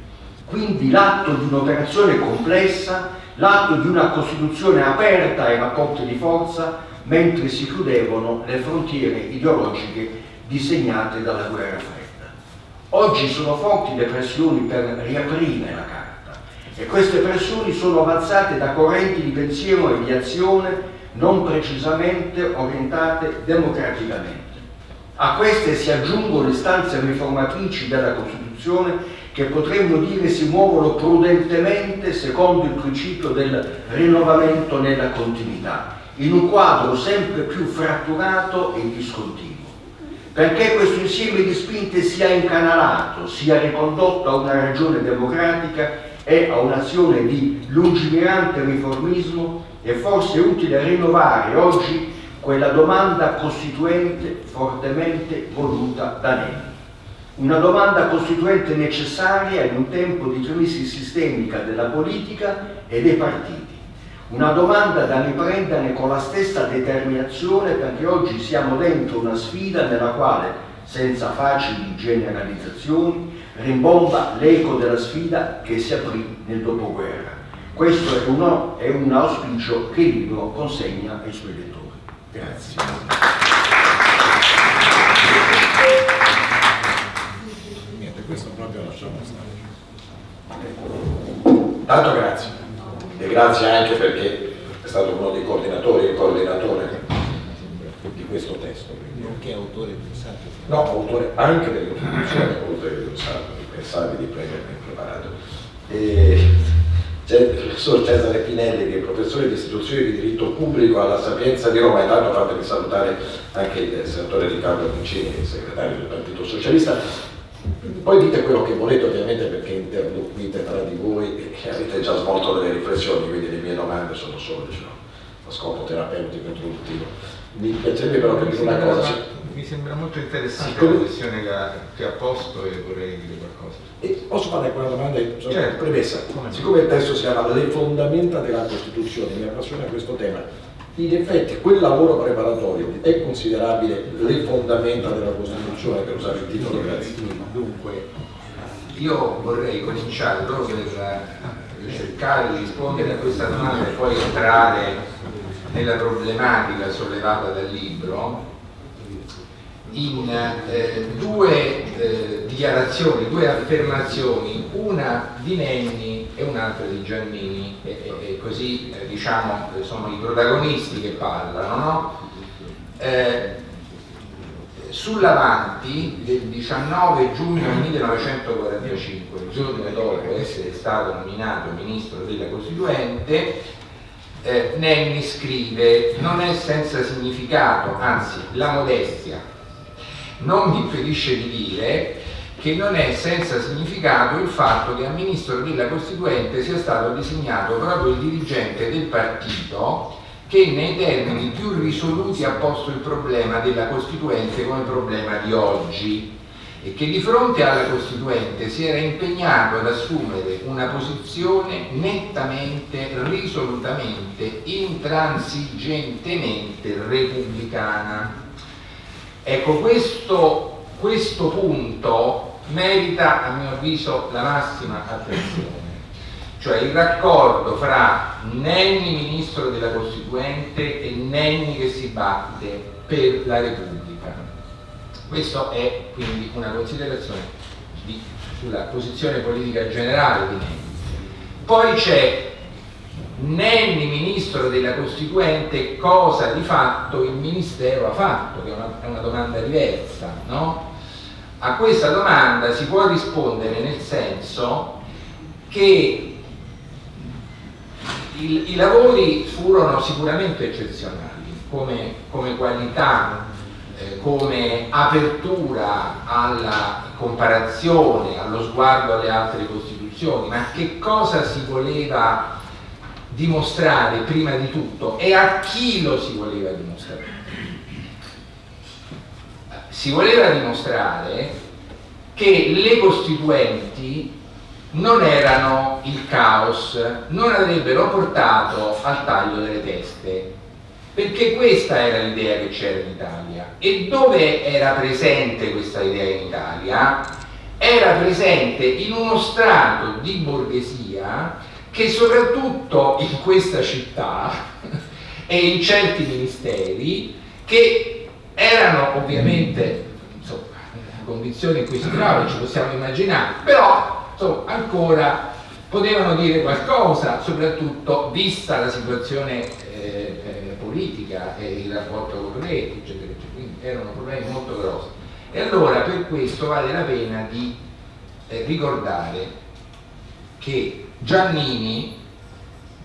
Quindi l'atto di un'operazione complessa, l'atto di una Costituzione aperta ai rapporti di forza, mentre si chiudevano le frontiere ideologiche disegnate dalla guerra fredda. Oggi sono forti le pressioni per riaprire la carta e queste pressioni sono avanzate da correnti di pensiero e di azione non precisamente orientate democraticamente. A queste si aggiungono istanze riformatrici della Costituzione che potremmo dire si muovono prudentemente secondo il principio del rinnovamento nella continuità, in un quadro sempre più fratturato e discontinuo. Perché questo insieme di spinte sia incanalato, sia ricondotto a una ragione democratica e a un'azione di lungimirante riformismo, è forse utile rinnovare oggi quella domanda costituente fortemente voluta da Nenni. Una domanda costituente necessaria in un tempo di crisi sistemica della politica e dei partiti una domanda da riprendere con la stessa determinazione perché oggi siamo dentro una sfida nella quale, senza facili generalizzazioni, rimbomba l'eco della sfida che si aprì nel dopoguerra. Questo è, uno, è un auspicio che il libro consegna ai suoi lettori. Grazie. Tanto grazie e grazie anche perché è stato uno dei coordinatori e coordinatore di questo testo. Nonché autore pensato. No, autore anche oltre che pensato, di pensare di prendere preparato. E c'è il professor Cesare Pinelli che è professore di istituzioni di diritto pubblico alla Sapienza di Roma, e tanto fatemi salutare anche il senatore Riccardo Vincini, segretario del Partito Socialista, poi dite quello che volete ovviamente perché interloquite tra di voi e avete già svolto delle riflessioni, quindi le mie domande sono solo diciamo, a scopo terapeutico introduttivo. Mi piacerebbe però capire una cosa. Mi sembra molto interessante la questione che ha posto e vorrei dire qualcosa. E posso fare una domanda? Certo. Premessa, siccome il testo si chiama Le fondamenta della Costituzione, mi appassiona questo tema, in effetti quel lavoro preparatorio è considerabile le fondamenta della Costituzione per usare il titolo. Dunque, io vorrei cominciare proprio per cercare di rispondere a questa domanda e poi entrare nella problematica sollevata dal libro in eh, due eh, dichiarazioni, due affermazioni, una di Nenni e un'altra di Giannini, e, e così eh, diciamo sono i protagonisti che parlano. No? Eh, Sull'avanti del 19 giugno 1945, il giorno dopo essere stato nominato ministro della Costituente, eh, Nenni scrive non è senza significato, anzi la modestia non mi impedisce di dire che non è senza significato il fatto che a ministro della Costituente sia stato designato proprio il dirigente del partito che nei termini più risoluti ha posto il problema della Costituente come problema di oggi e che di fronte alla Costituente si era impegnato ad assumere una posizione nettamente, risolutamente, intransigentemente repubblicana. Ecco, questo, questo punto merita a mio avviso la massima attenzione. cioè il raccordo fra Nenni ministro della Costituente e Nenni che si batte per la Repubblica. Questa è quindi una considerazione di, sulla posizione politica generale di Nenni. Poi c'è Nenni ministro della Costituente cosa di fatto il Ministero ha fatto, che è una, è una domanda diversa, no? A questa domanda si può rispondere nel senso che il, i lavori furono sicuramente eccezionali come, come qualità, eh, come apertura alla comparazione, allo sguardo alle altre Costituzioni, ma che cosa si voleva dimostrare prima di tutto e a chi lo si voleva dimostrare? Si voleva dimostrare che le costituenti non erano il caos, non avrebbero portato al taglio delle teste, perché questa era l'idea che c'era in Italia. E dove era presente questa idea in Italia? Era presente in uno strato di borghesia che soprattutto in questa città (laughs) e in certi ministeri che erano ovviamente insomma, condizioni in cui si trovano, ci possiamo immaginare, però insomma, ancora potevano dire qualcosa, soprattutto vista la situazione eh, eh, politica e il rapporto con Reti, eccetera, eccetera. Quindi erano problemi molto grossi. E allora per questo vale la pena di eh, ricordare che Giannini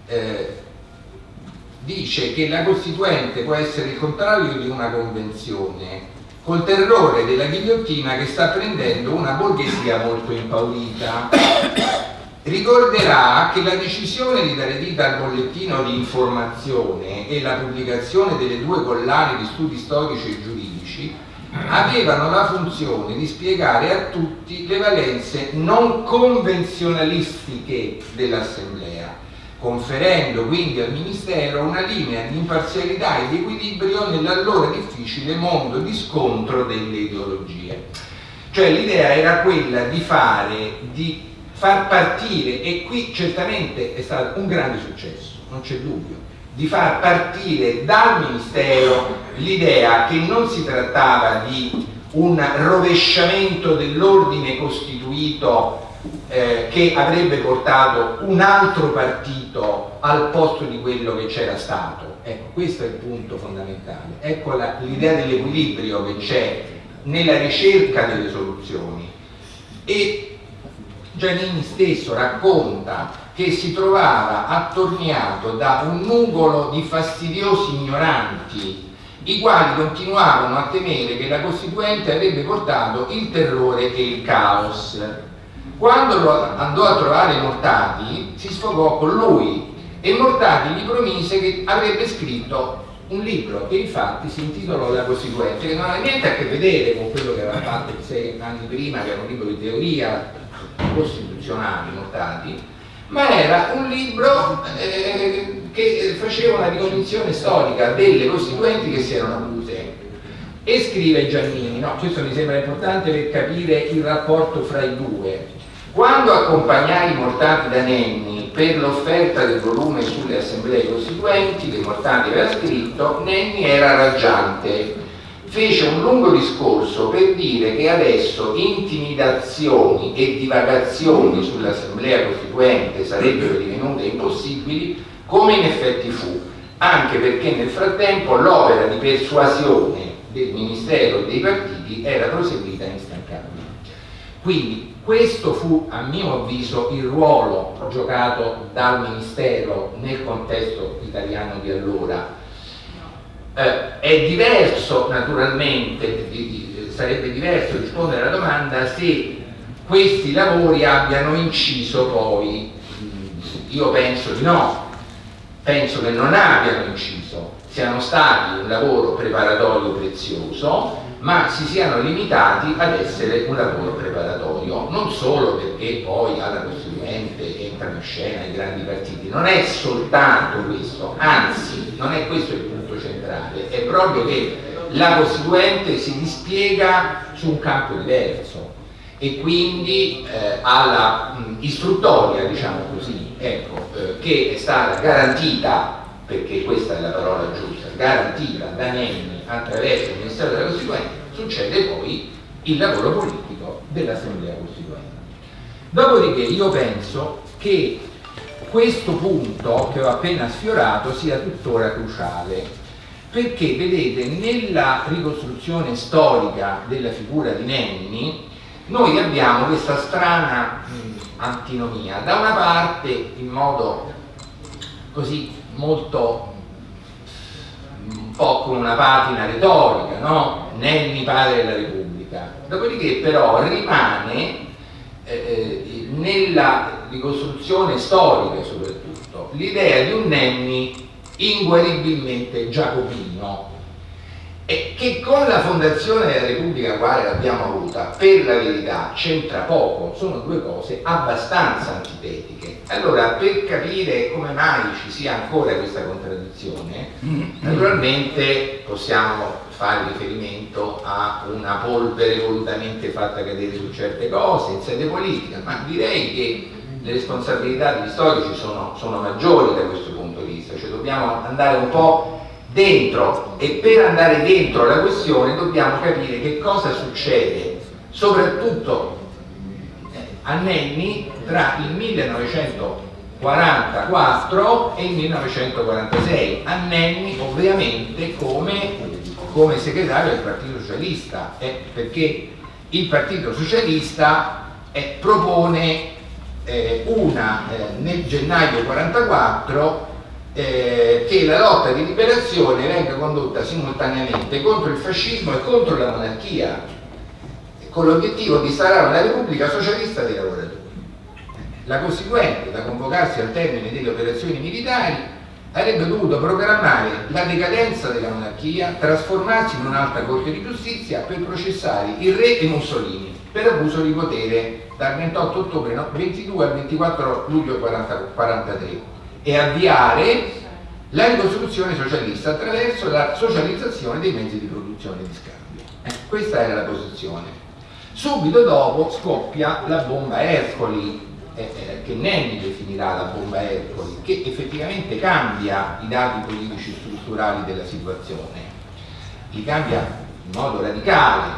eh, dice che la Costituente può essere il contrario di una convenzione col terrore della ghigliottina che sta prendendo una borghesia molto impaurita. (coughs) Ricorderà che la decisione di dare vita al bollettino di informazione e la pubblicazione delle due collane di studi storici e giuridici avevano la funzione di spiegare a tutti le valenze non convenzionalistiche dell'Assemblea conferendo quindi al Ministero una linea di imparzialità e di equilibrio nell'allora difficile mondo di scontro delle ideologie. Cioè l'idea era quella di fare, di far partire, e qui certamente è stato un grande successo, non c'è dubbio, di far partire dal Ministero l'idea che non si trattava di un rovesciamento dell'ordine costituito eh, che avrebbe portato un altro partito al posto di quello che c'era stato. Ecco, questo è il punto fondamentale. Ecco l'idea dell'equilibrio che c'è nella ricerca delle soluzioni. E Giannini stesso racconta che si trovava attorniato da un nugolo di fastidiosi ignoranti i quali continuavano a temere che la Costituente avrebbe portato il terrore e il caos quando andò a trovare Mortati, si sfogò con lui e Mortati gli promise che avrebbe scritto un libro che infatti si intitolò La Costituente, che non ha niente a che vedere con quello che aveva fatto sei anni prima, che era un libro di teoria costituzionale, Mortati, ma era un libro eh, che faceva una ricognizione storica delle costituenti che si erano avute. E scrive Giannini, no, questo mi sembra importante per capire il rapporto fra i due, quando accompagnai i mortati da Nenni per l'offerta del volume sulle assemblee costituenti che Mortati aveva scritto, Nenni era raggiante. Fece un lungo discorso per dire che adesso intimidazioni e divagazioni sull'assemblea costituente sarebbero divenute impossibili, come in effetti fu, anche perché nel frattempo l'opera di persuasione del Ministero e dei partiti era proseguita instancabile. Quindi questo fu, a mio avviso, il ruolo giocato dal Ministero nel contesto italiano di allora. Eh, è diverso, naturalmente, sarebbe diverso rispondere alla domanda se questi lavori abbiano inciso poi, io penso di no, penso che non abbiano inciso, siano stati un lavoro preparatorio prezioso, ma si siano limitati ad essere un lavoro preparatorio, non solo perché poi alla Costituente entrano in scena i grandi partiti, non è soltanto questo, anzi non è questo il punto centrale, è proprio che la Costituente si dispiega su un campo diverso e quindi eh, alla mh, istruttoria, diciamo così, ecco, eh, che è stata garantita, perché questa è la parola giusta, garantita da Nenni attraverso il Ministero della Costituente, succede poi il lavoro politico dell'Assemblea Costituente. Dopodiché io penso che questo punto che ho appena sfiorato sia tuttora cruciale perché vedete nella ricostruzione storica della figura di Nenni noi abbiamo questa strana mh, antinomia da una parte in modo così molto un po' con una patina retorica no? Nenni padre della Repubblica dopodiché però rimane eh, nella ricostruzione storica soprattutto l'idea di un Nenni inguaribilmente giacobino e che con la fondazione della Repubblica quale l'abbiamo avuta per la verità c'entra poco, sono due cose abbastanza antitetiche. Allora per capire come mai ci sia ancora questa contraddizione, naturalmente possiamo fare riferimento a una polvere volutamente fatta cadere su certe cose in sede politica, ma direi che le responsabilità degli storici sono, sono maggiori da questo punto di vista, cioè dobbiamo andare un po' dentro. E per andare dentro la questione dobbiamo capire che cosa succede soprattutto eh, a Nenni tra il 1944 e il 1946 a Nenni ovviamente come, come segretario del Partito Socialista. Eh, perché il Partito Socialista eh, propone eh, una eh, nel gennaio 44 eh, che la lotta di liberazione venga condotta simultaneamente contro il fascismo e contro la monarchia con l'obiettivo di instaurare una repubblica socialista dei lavoratori. La Costituente da convocarsi al termine delle operazioni militari avrebbe dovuto programmare la decadenza della monarchia trasformarsi in un'alta corte di giustizia per processare il re e Mussolini per abuso di potere dal 28 ottobre 22 al 24 luglio 43 e avviare la ricostruzione socialista attraverso la socializzazione dei mezzi di produzione e di scambio. Eh, questa era la posizione. Subito dopo scoppia la bomba Ercoli, eh, eh, che Nenni definirà la bomba Ercoli, che effettivamente cambia i dati politici strutturali della situazione, li cambia in modo radicale,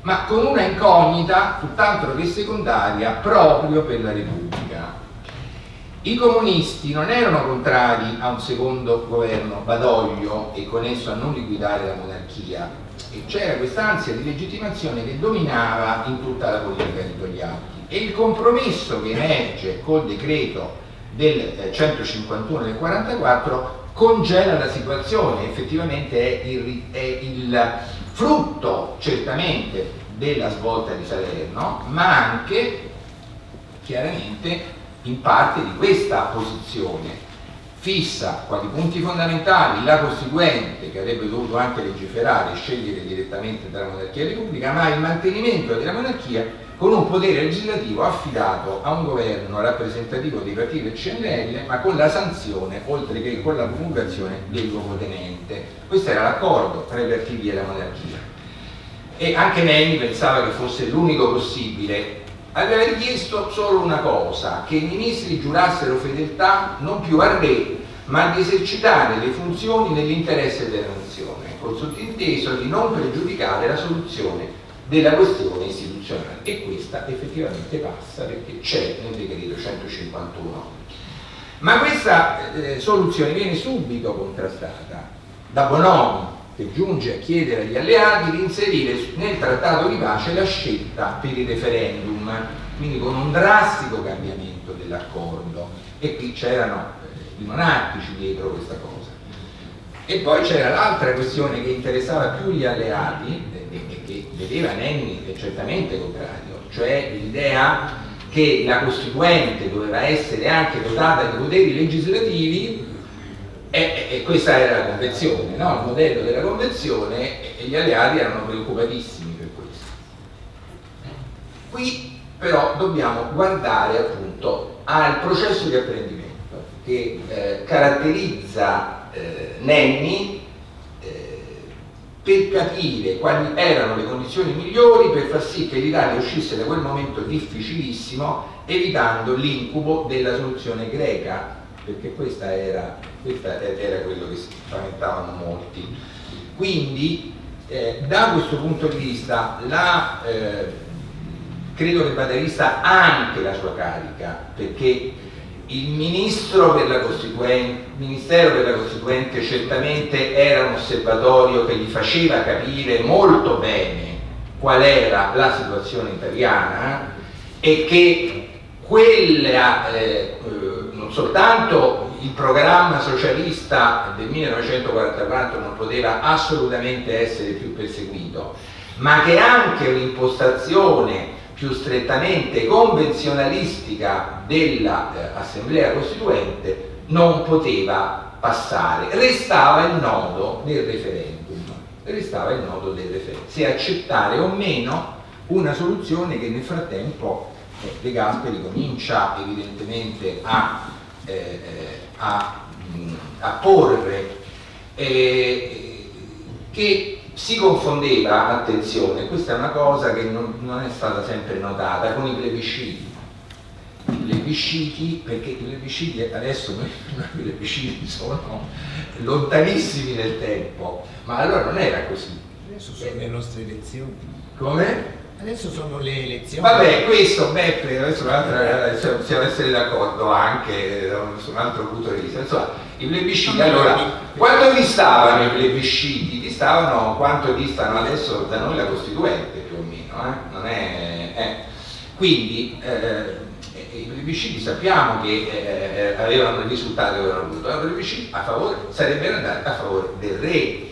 ma con una incognita tutt'altro che secondaria proprio per la Repubblica. I comunisti non erano contrari a un secondo governo Badoglio e con esso a non liquidare la monarchia. E c'era quest'ansia di legittimazione che dominava in tutta la politica di Togliatti. E il compromesso che emerge col decreto del 151 eh, del 44 congela la situazione, effettivamente è il, è il frutto certamente della svolta di Salerno, ma anche chiaramente in parte di questa posizione fissa quali punti fondamentali la Costituente che avrebbe dovuto anche legiferare e scegliere direttamente tra monarchia repubblica ma il mantenimento della monarchia con un potere legislativo affidato a un governo rappresentativo dei partiti del CNL ma con la sanzione oltre che con la promulgazione del luogotenente questo era l'accordo tra i partiti e la monarchia. E anche Nenni pensava che fosse l'unico possibile aveva richiesto solo una cosa, che i ministri giurassero fedeltà non più al re, ma di esercitare le funzioni nell'interesse della nazione, col sottinteso di non pregiudicare la soluzione della questione istituzionale. E questa effettivamente passa perché c'è nel decreto 151. Ma questa eh, soluzione viene subito contrastata da Bonomi, che giunge a chiedere agli alleati di inserire nel trattato di pace la scelta per il referendum, quindi con un drastico cambiamento dell'accordo e qui c'erano eh, i monarchici dietro questa cosa. E poi c'era l'altra questione che interessava più gli alleati e che vedeva Nenni certamente contrario, cioè l'idea che la Costituente doveva essere anche dotata di poteri legislativi e, e, questa era la convenzione, no? il modello della convenzione e gli alleati erano preoccupatissimi per questo. Qui però dobbiamo guardare appunto al processo di apprendimento che eh, caratterizza eh, Nenni eh, per capire quali erano le condizioni migliori per far sì che l'Italia uscisse da quel momento difficilissimo evitando l'incubo della soluzione greca perché questa era, era quello che si spaventavano molti. Quindi eh, da questo punto di vista la, eh, credo che vada vista anche la sua carica perché il Ministero per la Costituente certamente era un osservatorio che gli faceva capire molto bene qual era la situazione italiana e che quella, eh, soltanto il programma socialista del 1944 non poteva assolutamente essere più perseguito, ma che anche un'impostazione più strettamente convenzionalistica dell'Assemblea eh, Costituente non poteva passare. Restava il nodo del referendum, restava il nodo del referendum, se accettare o meno una soluzione che nel frattempo eh, De Gasperi comincia evidentemente a, eh, a, mh, a porre, eh, che si confondeva, attenzione, questa è una cosa che non, non è stata sempre notata, con i plebisciti. I plebisciti, perché i plebisciti adesso noi, (laughs) i plebisciti sono lontanissimi nel tempo, ma allora non era così. Adesso sono le nostre elezioni. Come? Adesso sono le elezioni. Vabbè, questo Beppe, adesso possiamo essere d'accordo anche su un altro punto di vista. Insomma, i plebisciti, allora, quanto distavano i plebisciti? Distavano quanto distano adesso da noi la Costituente, più o meno, eh? Non è, eh. Quindi, eh, i plebisciti sappiamo che eh, avevano il risultato che avevano avuto, i plebisciti a favore, sarebbero andati a favore del re,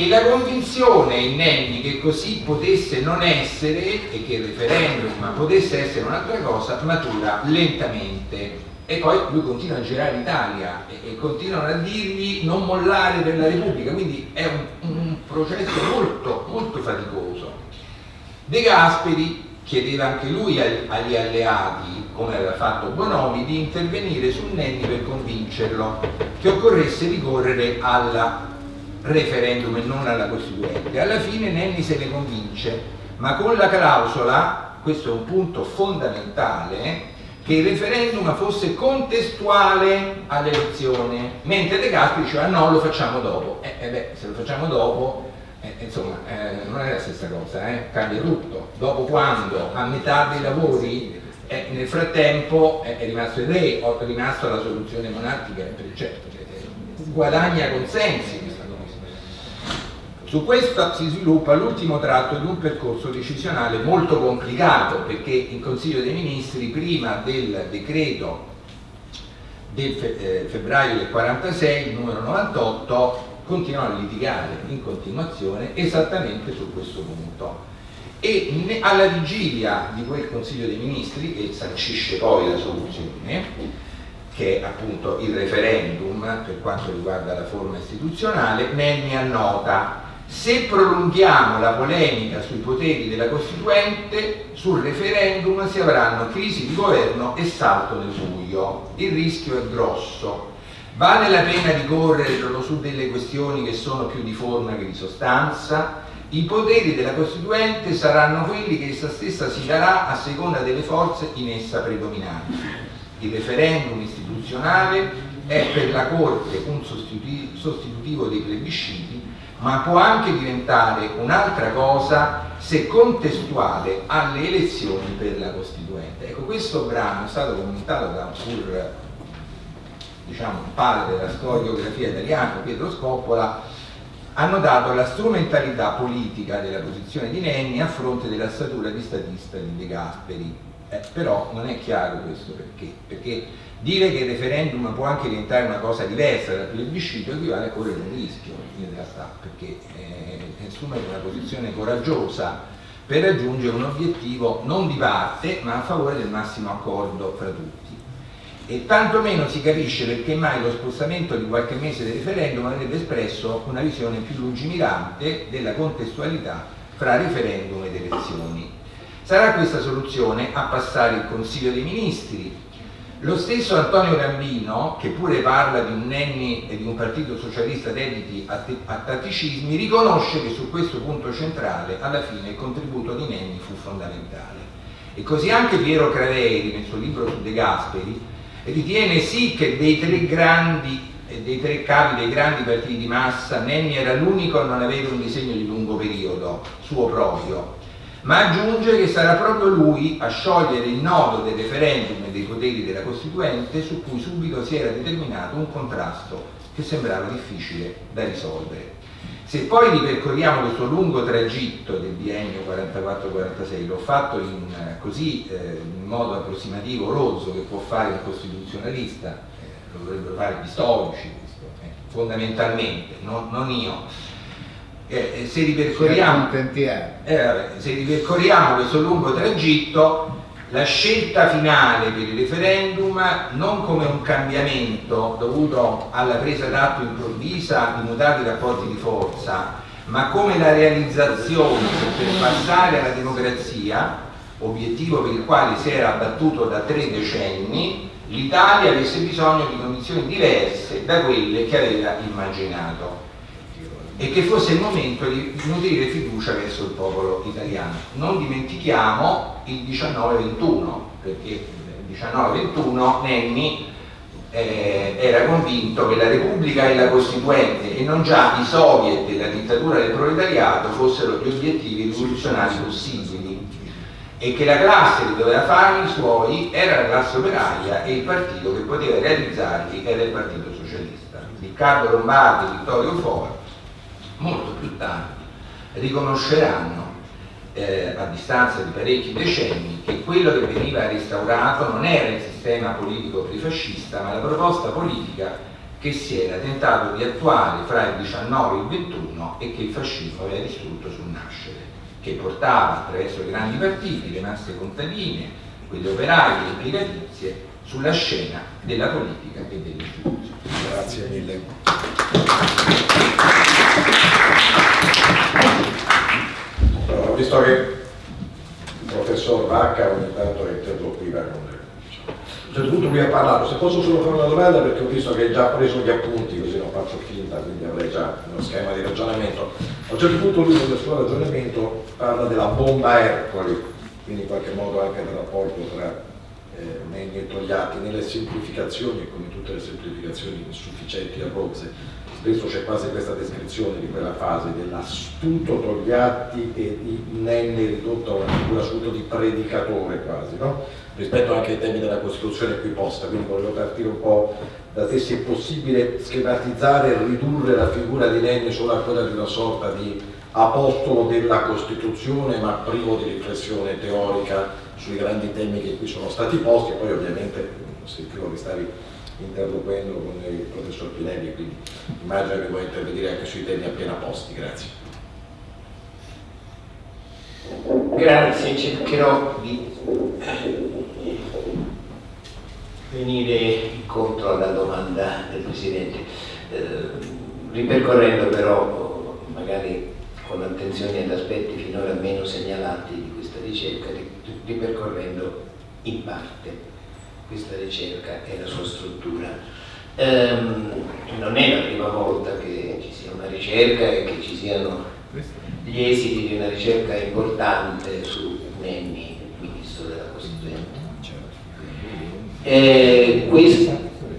e la convinzione in Nenni che così potesse non essere e che il referendum potesse essere un'altra cosa matura lentamente. E poi lui continua a girare l'Italia e, e, continuano a dirgli non mollare per la Repubblica. Quindi è un, un processo molto molto faticoso. De Gasperi chiedeva anche lui agli alleati come aveva fatto Bonomi di intervenire su Nenni per convincerlo che occorresse ricorrere alla referendum e non alla Costituente. Alla fine Nenni se ne convince, ma con la clausola, questo è un punto fondamentale, che il referendum fosse contestuale all'elezione, mentre De Gasperi diceva no, lo facciamo dopo. Eh, eh beh, se lo facciamo dopo, eh, insomma, eh, non è la stessa cosa, eh? cambia tutto. Dopo quando a metà dei lavori eh, nel frattempo è rimasto il re, è rimasta la soluzione monarchica, certo, guadagna consensi su questo si sviluppa l'ultimo tratto di un percorso decisionale molto complicato perché il Consiglio dei Ministri prima del decreto del eh, febbraio del 46, numero 98, continuano a litigare in continuazione esattamente su questo punto. E alla vigilia di quel Consiglio dei Ministri, che sancisce poi la soluzione, che è appunto il referendum per quanto riguarda la forma istituzionale, Nenni annota se prolunghiamo la polemica sui poteri della Costituente, sul referendum si avranno crisi di governo e salto nel buio. Il rischio è grosso. Vale la pena di correre su delle questioni che sono più di forma che di sostanza? I poteri della Costituente saranno quelli che essa stessa si darà a seconda delle forze in essa predominanti. Il referendum istituzionale è per la Corte un sostitutivo dei plebisciti ma può anche diventare un'altra cosa se contestuale alle elezioni per la Costituente. Ecco, questo brano è stato commentato da un pur diciamo, padre della storiografia italiana, Pietro Scoppola, hanno dato la strumentalità politica della posizione di Nenni a fronte della statura di statista di De Gasperi. Eh, però non è chiaro questo perché, perché Dire che il referendum può anche diventare una cosa diversa dal plebiscito equivale a correre un rischio in realtà, perché eh, assumere una posizione coraggiosa per raggiungere un obiettivo non di parte ma a favore del massimo accordo fra tutti. E tantomeno si capisce perché mai lo spostamento di qualche mese del referendum avrebbe espresso una visione più lungimirante della contestualità fra referendum ed elezioni. Sarà questa soluzione a passare il Consiglio dei Ministri Lo stesso Antonio Gambino, che pure parla di un Nenni e di un partito socialista dediti a, a tatticismi, riconosce che su questo punto centrale alla fine il contributo di Nenni fu fondamentale. E così anche Piero Craveri, nel suo libro su De Gasperi, ritiene sì che dei tre grandi dei tre capi dei grandi partiti di massa, Nenni era l'unico a non avere un disegno di lungo periodo, suo proprio, ma aggiunge che sarà proprio lui a sciogliere il nodo del referendum e dei poteri della Costituente su cui subito si era determinato un contrasto che sembrava difficile da risolvere. Se poi ripercorriamo questo lungo tragitto del biennio 44-46, l'ho fatto in, così eh, in modo approssimativo, rozzo, che può fare un costituzionalista, eh, lo dovrebbero fare gli storici, eh, fondamentalmente, non, non io eh, se, ripercorriamo, eh, se ripercorriamo questo lungo tragitto, la scelta finale per il referendum non come un cambiamento dovuto alla presa d'atto improvvisa di mutati rapporti di forza, ma come la realizzazione per passare alla democrazia, obiettivo per il quale si era battuto da tre decenni, l'Italia avesse bisogno di condizioni diverse da quelle che aveva immaginato e che fosse il momento di nutrire fiducia verso il popolo italiano. Non dimentichiamo il 19-21, perché il 19-21 Nenni eh, era convinto che la Repubblica e la Costituente e non già i soviet e la dittatura del proletariato fossero gli obiettivi rivoluzionari possibili e che la classe che doveva fare i suoi era la classe operaia e il partito che poteva realizzarli era il Partito Socialista. Riccardo Lombardi Vittorio Foro molto più tardi riconosceranno eh, a distanza di parecchi decenni che quello che veniva restaurato non era il sistema politico prefascista ma la proposta politica che si era tentato di attuare fra il 19 e il 21 e che il fascismo aveva distrutto sul nascere, che portava attraverso i grandi partiti, le masse contadine, quelle operaie e impiegatizie sulla scena della politica e delle istituzioni. Grazie mille. Visto che il professor Vacca ogni tanto interloquiva con le a un certo punto lui ha parlato, se posso solo fare una domanda perché ho visto che hai già preso gli appunti, così non faccio finta, quindi avrei già uno schema di ragionamento. A un certo punto lui nel suo ragionamento parla della bomba Ercoli, quindi in qualche modo anche del rapporto tra eh, Nenni e Togliatti, nelle semplificazioni e come tutte le semplificazioni insufficienti a rozze, spesso c'è quasi questa descrizione di quella fase dell'astuto Togliatti e di Nenni ridotto a una figura subito di predicatore quasi, no? rispetto anche ai temi della Costituzione qui posta, quindi volevo partire un po' da te se è possibile schematizzare e ridurre la figura di Nenni solo a quella di una sorta di apostolo della Costituzione ma privo di riflessione teorica sui grandi temi che qui sono stati posti e poi ovviamente sentivo che stavi interloquendo con il professor Pinelli, quindi immagino che vuoi intervenire anche sui temi appena posti. Grazie. Grazie, cercherò di venire incontro alla domanda del Presidente, eh, ripercorrendo però magari con attenzione ad aspetti finora meno segnalati di questa ricerca, ripercorrendo in parte questa ricerca e la sua struttura. Um, non è la prima volta che ci sia una ricerca e che ci siano gli esiti di una ricerca importante su Nenni, ministro della Costituente. E questa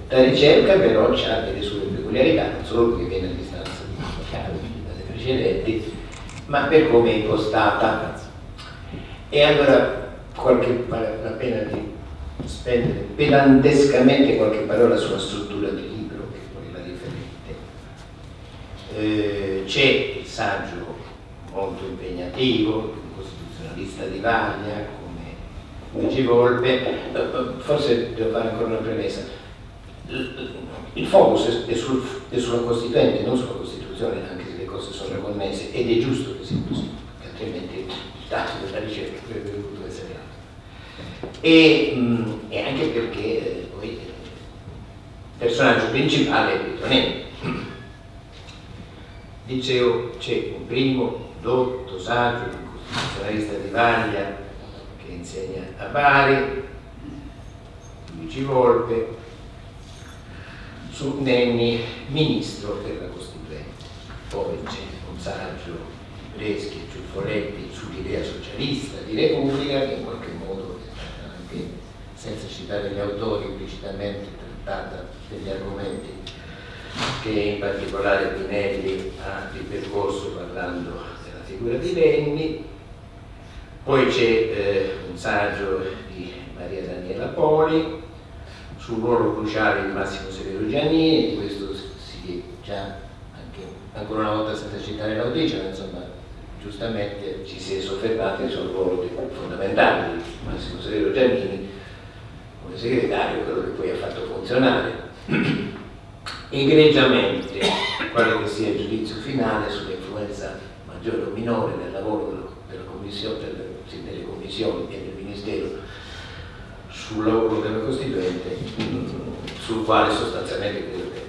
ricerca però ha delle sue peculiarità, non solo perché viene a distanza dalle precedenti, ma per come è impostata. E allora qualche, vale la pena di spendere pedantescamente qualche parola sulla struttura del libro, che poi la riferente. Eh, c'è il saggio molto impegnativo, un costituzionalista di Vaglia, come Luigi Volpe, eh, forse devo fare ancora una premessa. Il focus è, sul, è sulla Costituente, non sulla Costituzione, anche se le cose sono connesse, ed è giusto che sia così, altrimenti il dato della ricerca avrebbe dovuto essere e, mh, mm, e anche perché eh, poi il personaggio principale è Pietronelli. Dicevo, c'è un primo dotto saggio, un costituzionalista di Vaglia che insegna a Bari, Luigi Volpe, su Nenni, ministro della Costituente. Poi c'è un saggio Breschi Ciuffoletti sull'idea socialista di Repubblica che in qualche modo, senza citare gli autori, implicitamente trattata degli argomenti che in particolare Pinelli ha ripercorso parlando della figura di Nenni. Poi c'è eh, un saggio di Maria Daniela Poli sul ruolo cruciale di Massimo Severo Giannini, questo si è già anche ancora una volta senza citare l'autrice, ma insomma giustamente ci si è soffermati sul ruolo fondamentale di Massimo Severo Giannini come segretario, quello che poi ha fatto funzionare (clears throat) egregiamente, quale che sia il giudizio finale sull'influenza maggiore o minore nel lavoro della commissione, delle, delle commissioni e del Ministero sul lavoro della Costituente, sul quale sostanzialmente credo che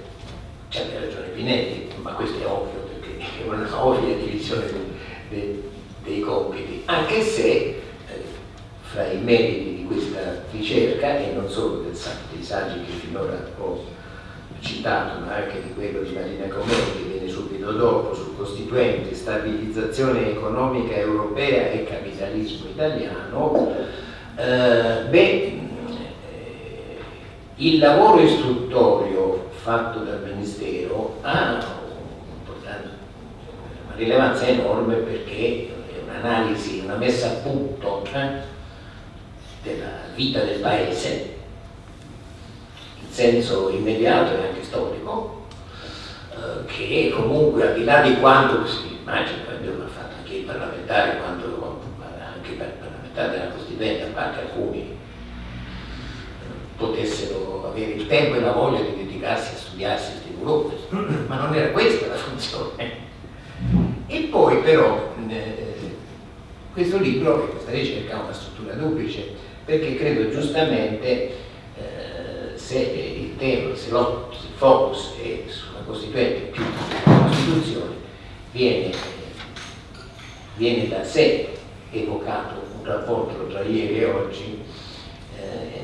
c'è ragione Pinetti, ma questo è ovvio perché è una (laughs) ovvia divisione dei, dei, compiti, anche se eh, fra i meriti questa ricerca e non solo del, dei saggi che finora ho citato, ma anche di quello di Marina Comè che viene subito dopo sul Costituente, stabilizzazione economica europea e capitalismo italiano, eh, beh, il lavoro istruttorio fatto dal Ministero ha una rilevanza enorme perché è un'analisi, una messa a punto eh, della vita del Paese in senso immediato e anche storico eh, che comunque al di là di quanto si immagina, abbiamo fatto anche i parlamentari, quanto, anche i parlamentari della Costituente, a parte alcuni potessero avere il tempo e la voglia di dedicarsi a studiarsi questi (clears throat) volumi, ma non era questa la funzione. E poi però eh, questo libro e questa ricerca ha una struttura duplice, perché credo giustamente eh, se il tema, se il focus è sulla Costituente più sulla Costituzione, viene, viene da sé evocato un rapporto tra ieri e oggi eh,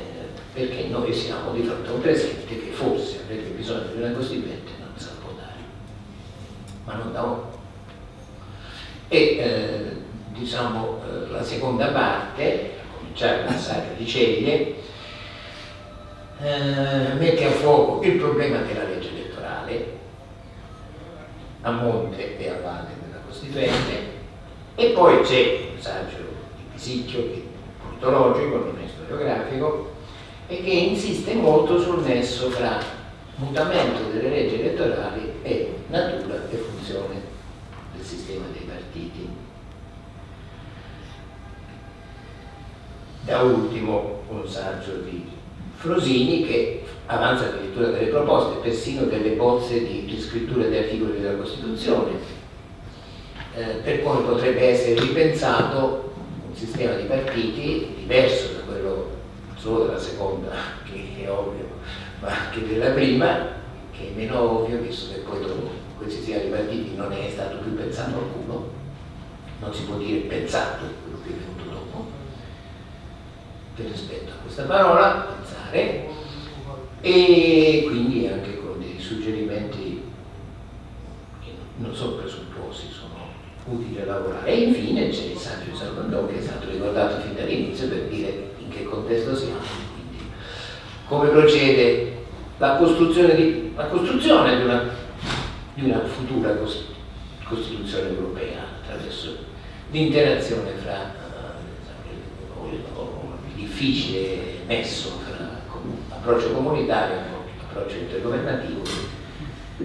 perché noi siamo di fronte a un presente che forse avrebbe bisogno di una Costituente non sa può dare, ma non da ora. E eh, diciamo eh, la seconda parte, cominciare dal saggio di Ceglie, eh, mette a fuoco il problema della legge elettorale a monte e a valle della Costituente e poi c'è un saggio di Pisicchio che è politologico, non è storiografico, e che insiste molto sul nesso fra mutamento delle leggi elettorali e natura e funzione del sistema dei partiti. Da ultimo un saggio di Frosini che avanza addirittura delle proposte, persino delle bozze di riscrittura di articoli della Costituzione, eh, per come potrebbe essere ripensato un sistema di partiti diverso da quello solo della seconda, (laughs) che è ovvio, ma anche della prima, che è meno ovvio, visto che poi dopo quel sistema di partiti non è stato più pensato alcuno, non si può dire pensato quello che è venuto dopo, per rispetto a questa parola, pensare, e quindi anche con dei suggerimenti che non sono presupposti, sono utili a lavorare. E infine c'è il saggio di Salvandò che è stato ricordato fin dall'inizio per dire in che contesto siamo, quindi come procede la costruzione di, la costruzione di, una, di una futura Costituzione europea attraverso l'interazione fra difficile nesso fra approccio comunitario e approccio intergovernativo,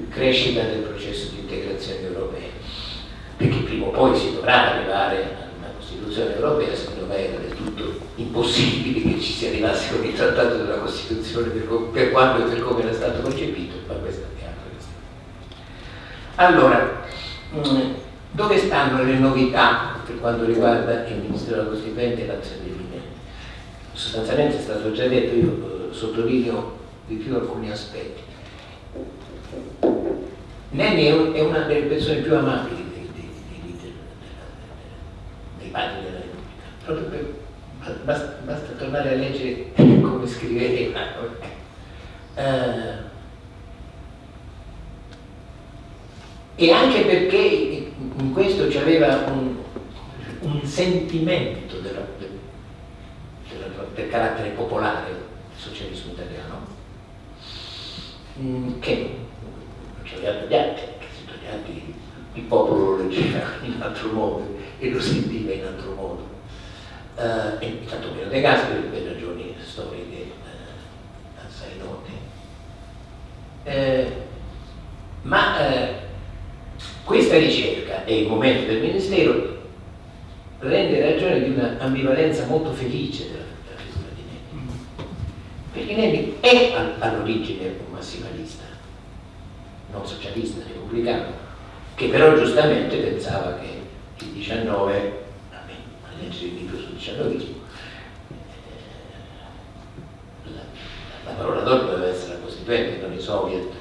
crescita del processo di integrazione europea, perché prima o poi si dovrà arrivare Costituzione europea, secondo me era del tutto impossibile che ci si arrivasse con il trattato della Costituzione per, per quando e per come era stato concepito, ma questa è questione. Allora, mm, dove stanno le novità per quanto riguarda il Ministero della Costituente e l'azione Minelli? Sostanzialmente è stato già detto, io eh, sottolineo di più alcuni aspetti. Nenni è una delle persone più amabili padri della Repubblica, proprio per, basta, basta tornare a leggere (laughs) come scriveva. Eh, e anche perché in questo c'aveva un, un sentimento del carattere popolare del socialismo italiano mm, che non ci aveva tagliati, che si tagliati il popolo lo leggeva (laughs) in altro modo e lo sentiva in altro modo. Uh, e tanto meno De Gasperi per ragioni storiche uh, assai note. Uh, ma questa ricerca e il momento del Ministero rende ragione di una ambivalenza molto felice della, Nenni è all'origine un massimalista, non socialista, repubblicano, che però giustamente pensava che il 19, a leggere il libro sul 19 eh, la, la parola d'ordine deve essere la Costituente, non i soviet.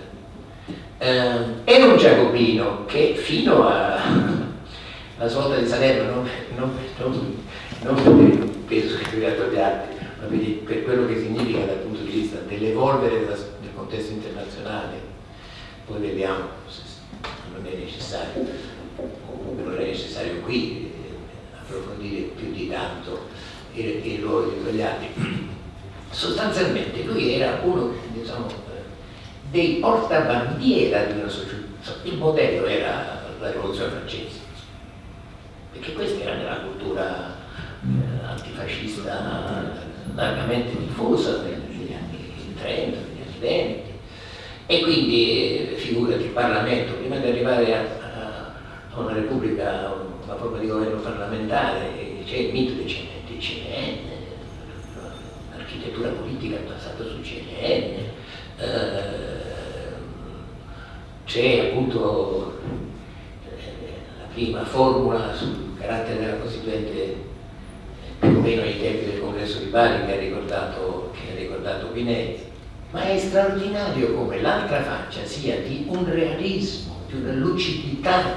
Eh, un giacobino che fino alla svolta di Salerno, non, non, non, non peso che aveva togliati, ma per quello che significa dal punto di vista dell'evolvere del contesto internazionale, poi vediamo se non è necessario, comunque non è necessario qui eh, approfondire più di tanto i ruoli di quegli anni. (clears throat) Sostanzialmente lui era uno diciamo, dei portabandiera di una società. Il modello era la rivoluzione francese, perché questa era nella cultura eh, antifascista largamente diffusa negli anni 30, negli anni 20 e quindi figurati il Parlamento, prima di arrivare a, a, a una repubblica, una forma di governo parlamentare, c'è il mito del CNN, l'architettura politica è basata sul CNN, eh, c'è appunto eh, la prima formula sul carattere della Costituente più o meno ai tempi del congresso di Bari che ha ricordato, che ricordato Pinetti ma è straordinario come l'altra faccia sia di un realismo, di una lucidità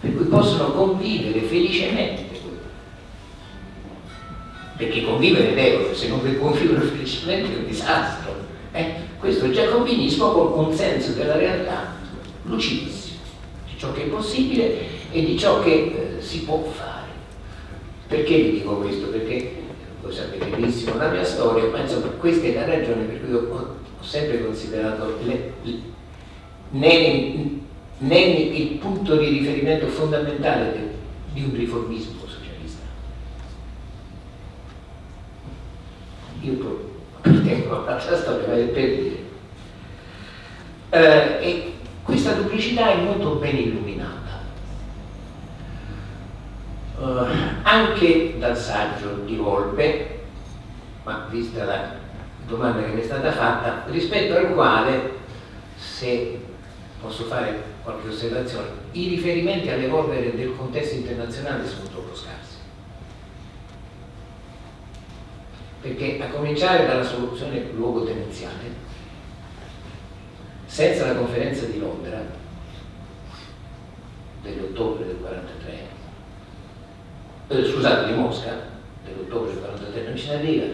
per cui possono convivere felicemente. Perché convivere devono, se non convivono (laughs) felicemente è un disastro. Eh? Questo è giacobinismo con un senso della realtà lucidissimo, di ciò che è possibile e di ciò che eh, si può fare. Perché vi dico questo? Perché voi sapete benissimo la mia storia, ma insomma questa è la ragione per cui ho, ho sempre considerato le, il punto di riferimento fondamentale de, di un riformismo socialista. Io appartengo all'altra storia, ma è per dire. Eh, e questa duplicità è molto ben illuminata uh, anche dal saggio di Volpe, ma vista la domanda che mi è stata fatta, rispetto al quale, se posso fare qualche osservazione, i riferimenti all'evolvere del contesto internazionale sono troppo scarsi. Perché a cominciare dalla soluzione luogo-tenenziale, senza la conferenza di Londra dell'ottobre del 1943, eh, scusate, di Mosca, dell'ottobre del 43, non ce n'arriva.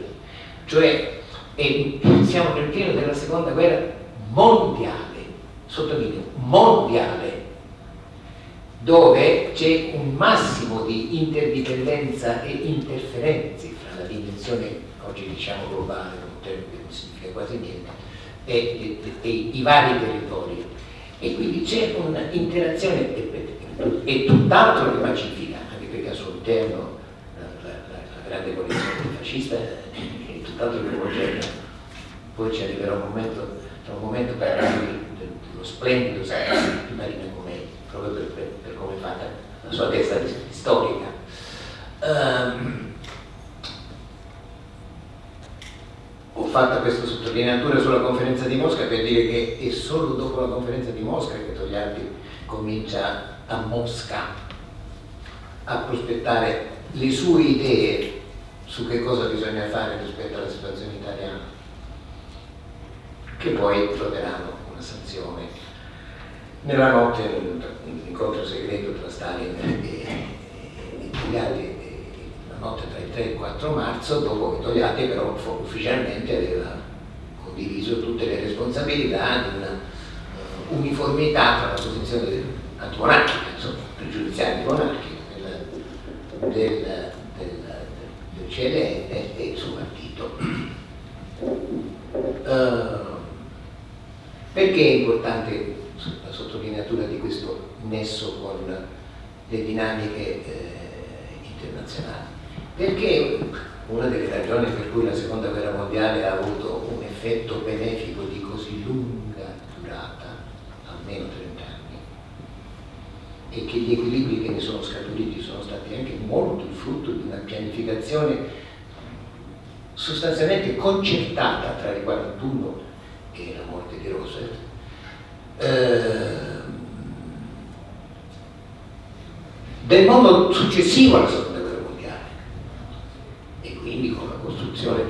Cioè, e siamo nel pieno della seconda guerra mondiale, sottolineo, mondiale, dove c'è un massimo di interdipendenza e interferenze fra la dimensione, oggi diciamo globale, un termine che non significa quasi niente, e, e, e, i vari territori. E quindi c'è un'interazione, e tutt'altro che pacifica interno la, la, la grande coalizione fascista è tutt'altro che omogenea. Poi ci arriverà un momento, un momento per dello splendido sacrificio di Marina Comei, proprio per, per, per, come è fatta la sua testa storica. Um, ho fatto questa sottolineatura sulla conferenza di Mosca per dire che è solo dopo la conferenza di Mosca che Togliatti comincia a Mosca a prospettare le sue idee su che cosa bisogna fare rispetto alla situazione italiana, che poi troveranno una sanzione. Nella notte, nell'incontro segreto tra Stalin e, e la notte 3 e il 4 marzo, dopo che Togliatti però ufficialmente aveva condiviso tutte le responsabilità di una uh, uniformità tra la posizione antimonarchica, insomma, pregiudiziale antimonarchica del, del, del, CLN e il suo partito. Uh, perché è importante la sottolineatura di questo nesso con le dinamiche eh, internazionali? Perché una delle ragioni per cui la seconda guerra mondiale ha avuto un effetto benefico di così lunga durata, almeno 30 anni, e che gli equilibri che ne sono scaturiti sono stati anche molto il frutto di una pianificazione sostanzialmente concertata tra il 41 e la morte di Roosevelt, eh, del mondo successivo alla seconda quindi con la costruzione,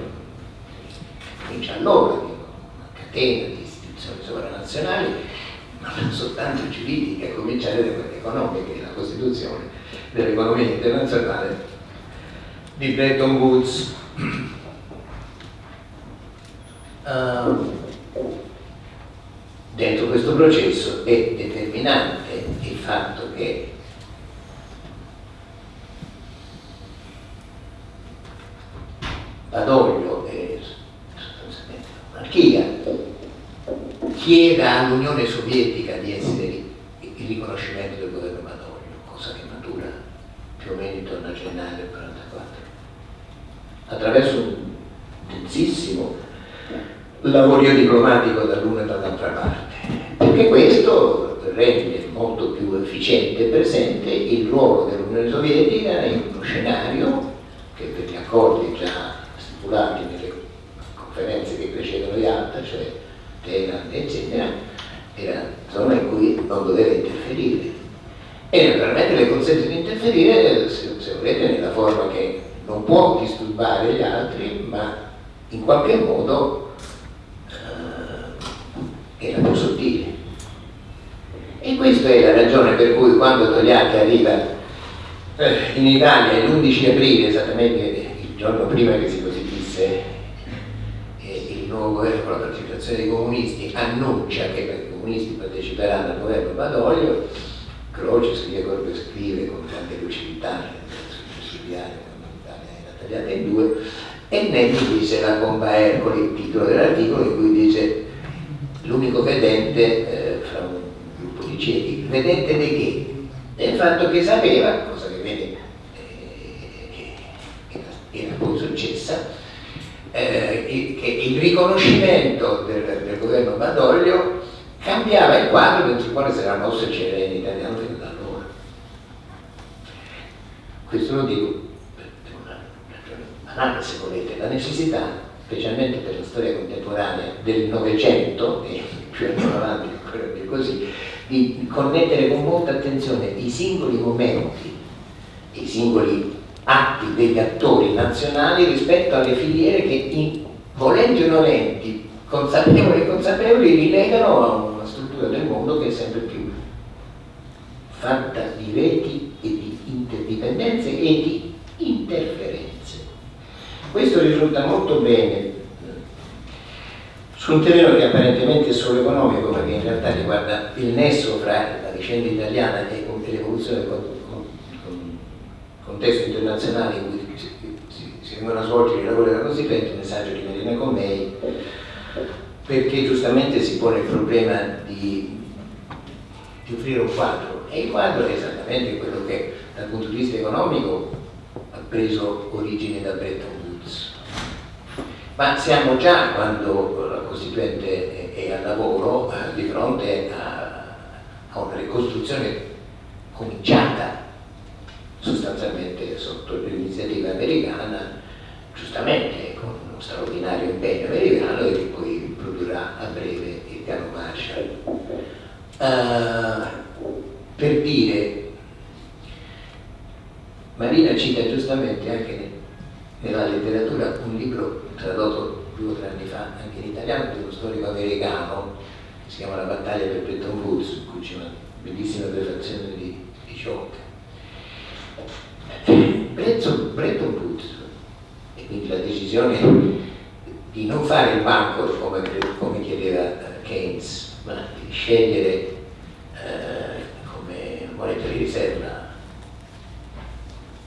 comincia allora, di una catena di istituzioni sovranazionali, ma non soltanto giuridiche, a cominciare da quelle economiche, la Costituzione dell'economia internazionale di Bretton Woods. (clears throat) Uh, dentro questo processo è determinante il fatto che Badoglio e sostanzialmente la monarchia, chieda all'Unione Sovietica di essere il riconoscimento del governo Badoglio, cosa che matura più o meno intorno a gennaio del 1944, attraverso un densissimo lavorio diplomatico dall'una e dall'altra parte, perché questo rende molto più efficiente e presente il ruolo dell'Unione Sovietica in uno scenario che per gli accordi già stipulati nelle conferenze che precedono gli altri, cioè Teheran eccetera, era zona in cui non doveva interferire. E naturalmente le consente di interferire, se, se volete, nella forma che non può disturbare gli altri, ma in qualche modo eh, era più sottile. E questa è la ragione per cui quando Togliatti arriva eh, in Italia l'11 aprile, esattamente il giorno prima che si Firenze il nuovo governo con partecipazione dei comunisti annuncia che i comunisti parteciperanno al governo Badoglio, Croce scrive quello che scrive con grande lucidità sul quando l'Italia era tagliata in due e Nenni dice la bomba Ercoli, il titolo dell'articolo in cui dice l'unico vedente eh, fra un gruppo di ciechi, vedente di che? Del fatto che sapeva, cosa che vede eh, era poi successa, eh, che il riconoscimento del, del, governo Badoglio cambiava il quadro il quale si era mosso il CLN italiano fino da allora. Questo lo dico per una ragione banale se volete, la necessità, specialmente per la storia contemporanea del Novecento e più andiamo avanti ancora più così, di connettere con molta attenzione i singoli momenti, i singoli atti degli attori nazionali rispetto alle filiere che in, volenti o nolenti, consapevoli e consapevoli, rilegano a una struttura del mondo che è sempre più fatta di reti e di interdipendenze e di interferenze. Questo risulta molto bene su un terreno che apparentemente è solo economico, ma che in realtà riguarda il nesso fra la vicenda italiana e l'evoluzione contesto internazionale in cui si, si, si vengono a svolgere i lavori della Costituente, un messaggio di Marina Comei, perché giustamente si pone il problema di, di offrire un quadro, e il quadro è esattamente quello che dal punto di vista economico ha preso origine da Bretton Woods. Ma siamo già, quando la Costituente è, è al lavoro, eh, di fronte a, a una ricostruzione cominciata sostanzialmente sotto l'iniziativa americana, giustamente con uno straordinario impegno americano che poi produrrà a breve il piano Marshall. Uh, per dire, Marina cita giustamente anche nella letteratura un libro tradotto due o tre anni fa anche in italiano di uno storico americano che si chiama La battaglia per Bretton Woods, in cui c'è una bellissima prefazione di, di Schock Bretton Woods quindi la decisione di non fare il banco come, come chiedeva eh, Keynes, ma di scegliere eh, come moneta di riserva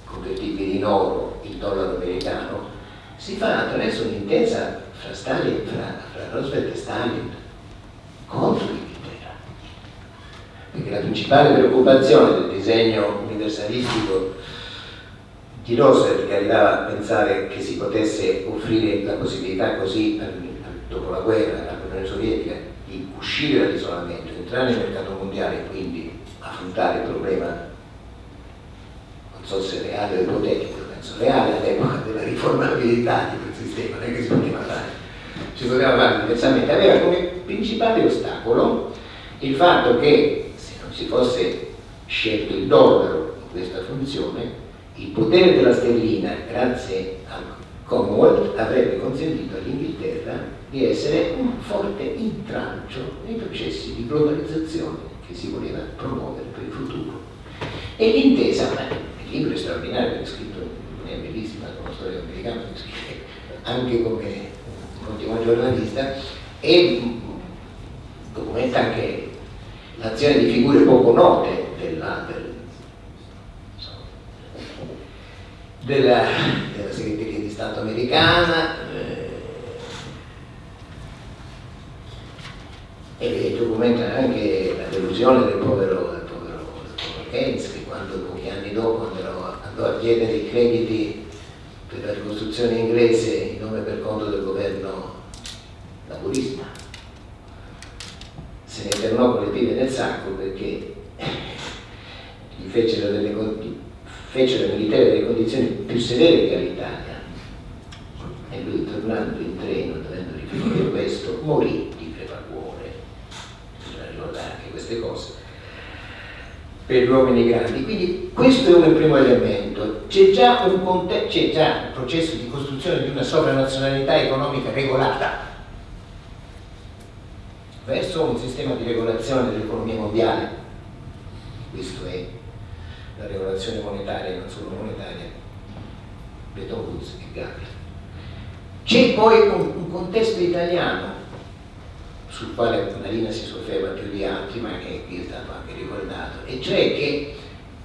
convertibile in oro il dollaro americano, si fa attraverso un'intesa fra, Stalin, fra, fra Roosevelt e Stalin contro l'Inghilterra. Perché la principale preoccupazione del disegno universalistico che arrivava a pensare che si potesse offrire la possibilità così dopo la guerra all'Unione Sovietica di uscire dall'isolamento, entrare nel mercato mondiale e quindi affrontare il problema, non so se reale o ipotetico, penso reale all'epoca della riformabilità di quel sistema, non è che si poteva fare, si poteva fare diversamente, aveva come principale ostacolo il fatto che se non si fosse scelto il dollaro in questa funzione, il potere della sterlina, grazie al Commonwealth, avrebbe consentito all'Inghilterra di essere un forte intralcio nei processi di globalizzazione che si voleva promuovere per il futuro. E l'intesa, il libro è straordinario, è scritto, è bellissima, la storia americana, anche come continuo giornalista, e documenta anche l'azione di figure poco note della, del, della, della segreteria di Stato americana eh, e documenta anche la delusione del povero, del povero, del Keynes che quando pochi anni dopo andò, a chiedere i crediti per la ricostruzione inglese in nome per conto del governo laburista se ne internò con le pive nel sacco perché gli fecero delle, fecero ai militari delle condizioni più severe che all'Italia. E lui tornando in treno dovendo riferire questo morì di crepacuore. Bisogna ricordare anche queste cose. Per gli uomini grandi. Quindi questo è un primo elemento. C'è già un, c'è già un processo di costruzione di una sovranazionalità economica regolata verso un sistema di regolazione dell'economia mondiale. Questo è la regolazione monetaria non solo monetaria, Bretton Woods e Gavi. C'è poi un, un, contesto italiano sul quale Marina si sofferma più di altri, ma che qui è stato anche ricordato, e cioè che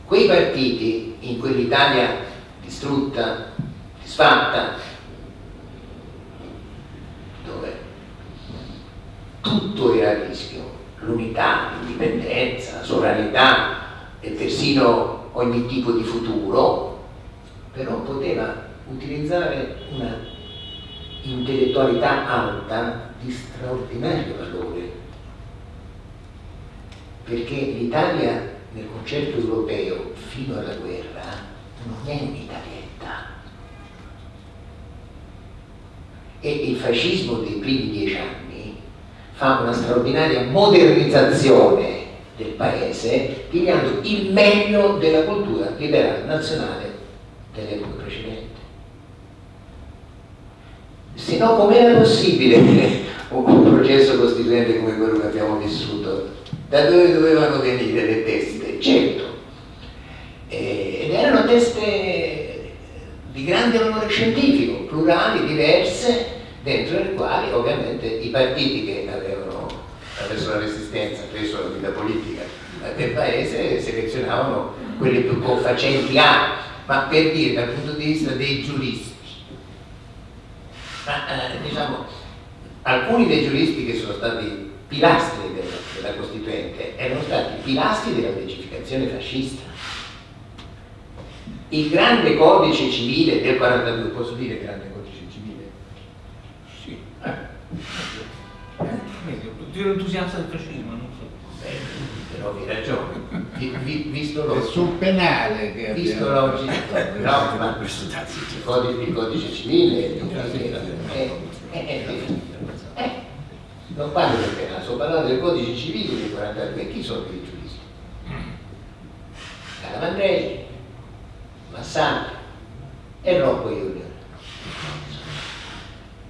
quei partiti in quell'Italia distrutta, disfatta, dove tutto era a rischio, l'unità, l'indipendenza, la sovranità e persino ogni tipo di futuro, però poteva utilizzare una intellettualità alta di straordinario valore, perché l'Italia nel concetto europeo fino alla guerra non è un'italietta. E il fascismo dei primi dieci anni fa una straordinaria modernizzazione del paese, pigliando il meglio della cultura liberale nazionale dell'epoca precedente. Se no, com'era possibile (laughs) un processo costituente come quello che abbiamo vissuto? Da dove dovevano venire le teste? Certo, ed erano teste di grande valore scientifico, plurali, diverse, dentro le quali ovviamente i partiti che avevano attraverso la resistenza, attraverso la vita politica del paese, selezionavano quelli più confacenti a, ma per dire dal punto di vista dei giuristi. Ma eh, diciamo, alcuni dei giuristi che sono stati pilastri della, della Costituente erano stati pilastri della legificazione fascista. Il grande codice civile del 42, posso dire grande codice più entusiasta del fascismo, non so. Beh, però hai ragione. Vi, visto lo, è sul penale che visto l'oggi no, (laughs) ma il codice, il codice civile non parlo del penale, sto parlando del codice civile del 42 chi sono i giuristi? Calamandrei Massani e Rocco Junior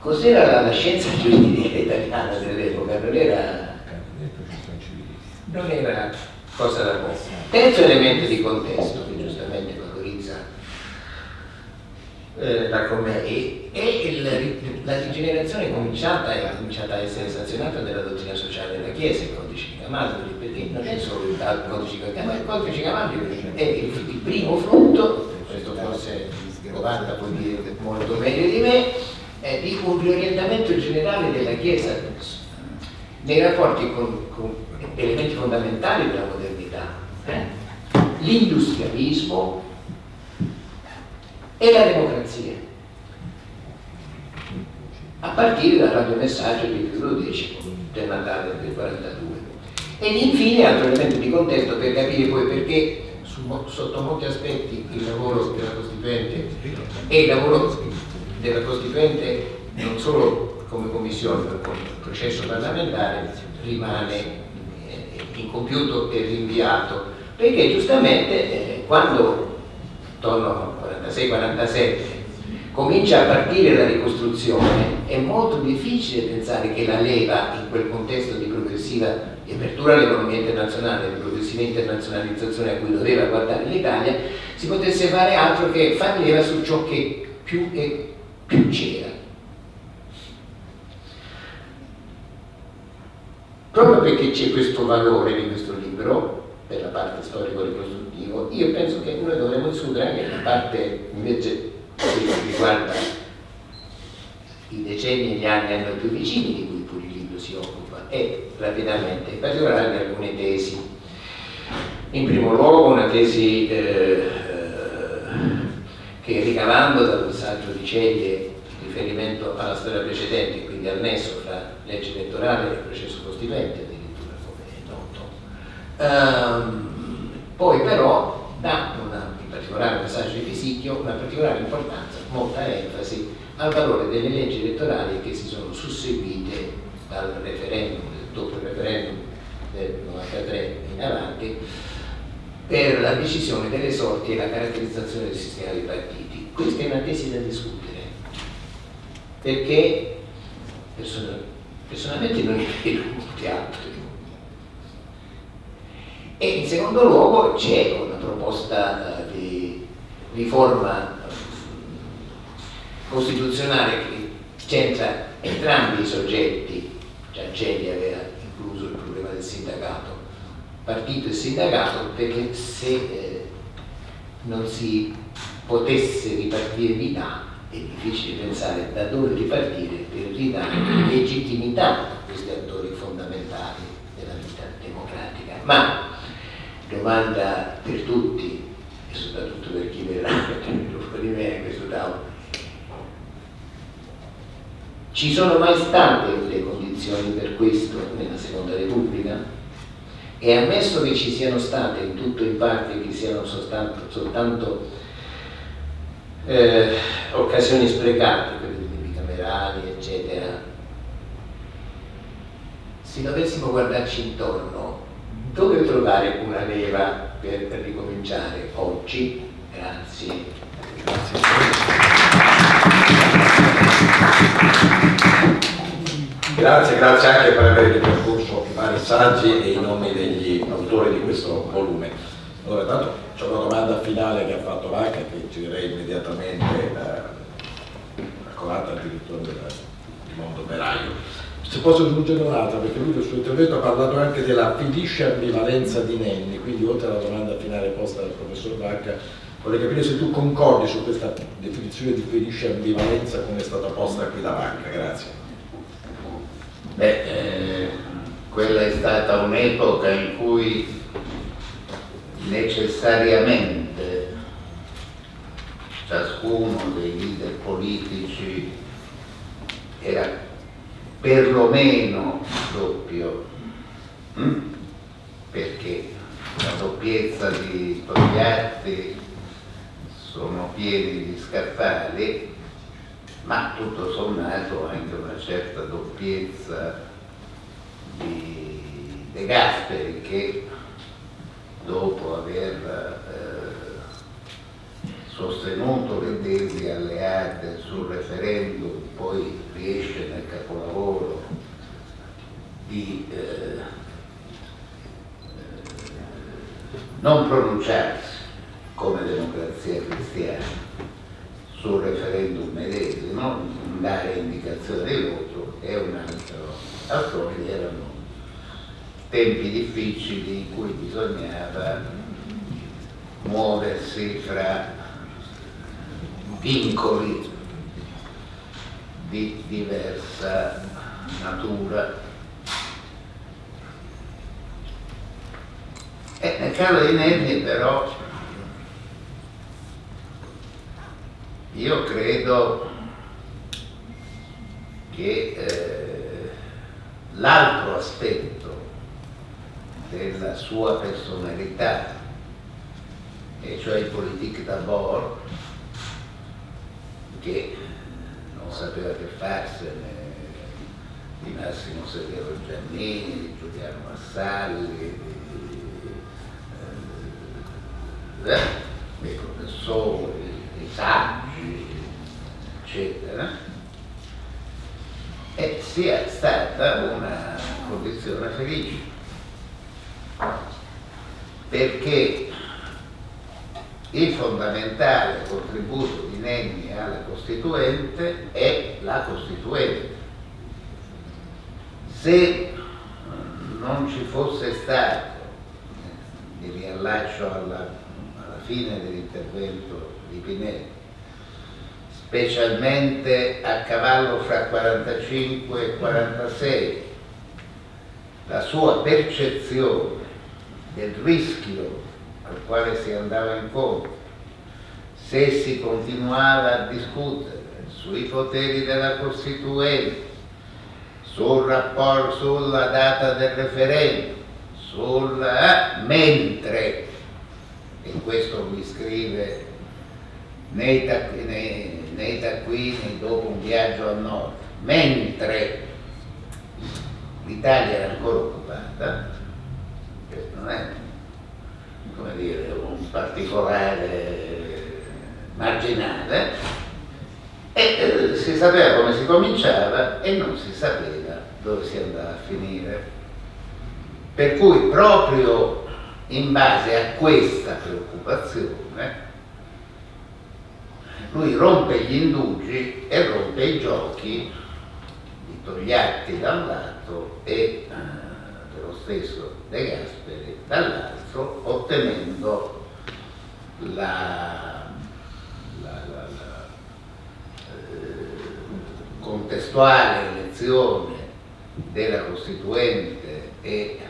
Cos'era la, la scienza giuridica italiana dell'epoca? Non era, non era cosa da poco. Terzo elemento di contesto che giustamente valorizza eh, la commedia. E, e il- la rigenerazione è cominciata, è cominciata a essere sanzionata nella dottrina sociale della Chiesa, il codice di Camaldoli, perché non è solo il codice di Camaldoli, il codice di Camaldoli è il, il primo frutto, questo forse Giovanna può dire molto meglio di me, di un riorientamento generale della Chiesa nei rapporti con, con elementi fondamentali della modernità, eh? l'industrialismo e la democrazia, a partire dal radiomessaggio di Piero X del Natale del 42. Ed infine, altro elemento di contesto per capire poi perché sotto molti aspetti il lavoro della Costituente e il lavoro della Costituente non solo come commissione ma come processo parlamentare rimane eh, incompiuto e rinviato. Perché giustamente eh, quando intorno al 46-47 comincia a partire la ricostruzione è molto difficile pensare che la leva in quel contesto di progressiva di apertura all'economia internazionale, di progressiva internazionalizzazione a cui doveva guardare l'Italia, si potesse fare altro che far leva su ciò che più, e più c'era. Proprio perché c'è questo valore di questo libro, per la parte storico-ricostruttivo, io penso che noi dovremmo discutere anche la parte invece che riguarda i decenni e gli anni a noi più vicini di cui pure il libro si occupa e rapidamente, in particolare alcune tesi. In primo luogo una tesi eh, che ricavando dal saggio di Ceglie riferimento alla storia precedente, quindi al nesso fra legge elettorale e processo costituente, addirittura come è noto. Ehm, poi però dà una, in particolare nel saggio di Pisicchio una particolare importanza, molta enfasi al valore delle leggi elettorali che si sono susseguite dal referendum, dopo il referendum del 93 in avanti, per la decisione delle sorti e la caratterizzazione del sistema dei partiti. Questa è una tesi da discutere, perché person- personalmente non ne vedo molti altri. E in secondo luogo c'è una proposta eh, di riforma eh, costituzionale che centra entrambi i soggetti, Giancelli aveva incluso il problema del sindacato, partito e sindacato, perché se eh, non si potesse ripartire vita è difficile pensare da dove ripartire per ridare legittimità a questi attori fondamentali della vita democratica. Ma domanda per tutti e soprattutto per chi verrà (laughs) dopo di me a questo tavolo. Ci sono mai state le condizioni per questo nella Seconda Repubblica? E ammesso che ci siano state in tutto in parte, che siano soltanto, soltanto eh, occasioni sprecate, quelle dei bicamerali, eccetera, se dovessimo guardarci intorno, dove trovare una leva per ricominciare oggi? Grazie. Grazie, grazie anche per aver ripercorso i vari saggi e i nomi degli autori di questo volume. Allora, intanto c'è una domanda finale che ha fatto Vacca che girerei immediatamente eh, raccolata addirittura del di mondo operaio. Se posso aggiungere un'altra, perché lui nel suo intervento ha parlato anche della felice ambivalenza di Nenni, quindi oltre alla domanda finale posta dal professor Vacca, vorrei capire se tu concordi su questa definizione di felice ambivalenza come è stata posta qui da Vacca. Grazie. Beh, eh, quella è stata un'epoca in cui necessariamente ciascuno dei leader politici era perlomeno doppio, mm? perché la doppiezza di Togliatti sono pieni di scaffali ma tutto sommato anche una certa doppiezza di De Gasperi che dopo aver eh, sostenuto le tesi alleate sul referendum poi riesce nel capolavoro di eh, non pronunciarsi come democrazia cristiana sul referendum dichiarazione di voto e un altro. Altrove erano tempi difficili in cui bisognava muoversi fra vincoli di diversa natura. E nel caso di Nenni però io credo che eh, l'altro aspetto della sua personalità, e cioè il politique d'abord, che non sapeva che farsene di Massimo Severo Giannini, di Giuliano Massalli, di, eh, dei professori, saggi, eccetera, e sia stata una condizione felice perché il fondamentale contributo di Nenni alla Costituente è la Costituente. Se non ci fosse stato, mi riallaccio alla, alla fine dell'intervento di Pinelli, specialmente a cavallo fra 45 e 46, la sua percezione del rischio al quale si andava incontro, se si continuava a discutere sui poteri della Costituente, sul rapporto, sulla data del referendum, sul, eh, mentre, e questo lui scrive nei, nei, nei taccuini dopo un viaggio a nord, mentre l'Italia era ancora occupata, questo non è come dire, un particolare marginale e eh, si sapeva come si cominciava e non si sapeva dove si andava a finire. Per cui proprio in base a questa preoccupazione lui rompe gli indugi e rompe i giochi di Togliatti da un lato e eh, dello stesso De Gasperi dall'altro, ottenendo la, la, la, la eh, contestuale elezione della Costituente e eh,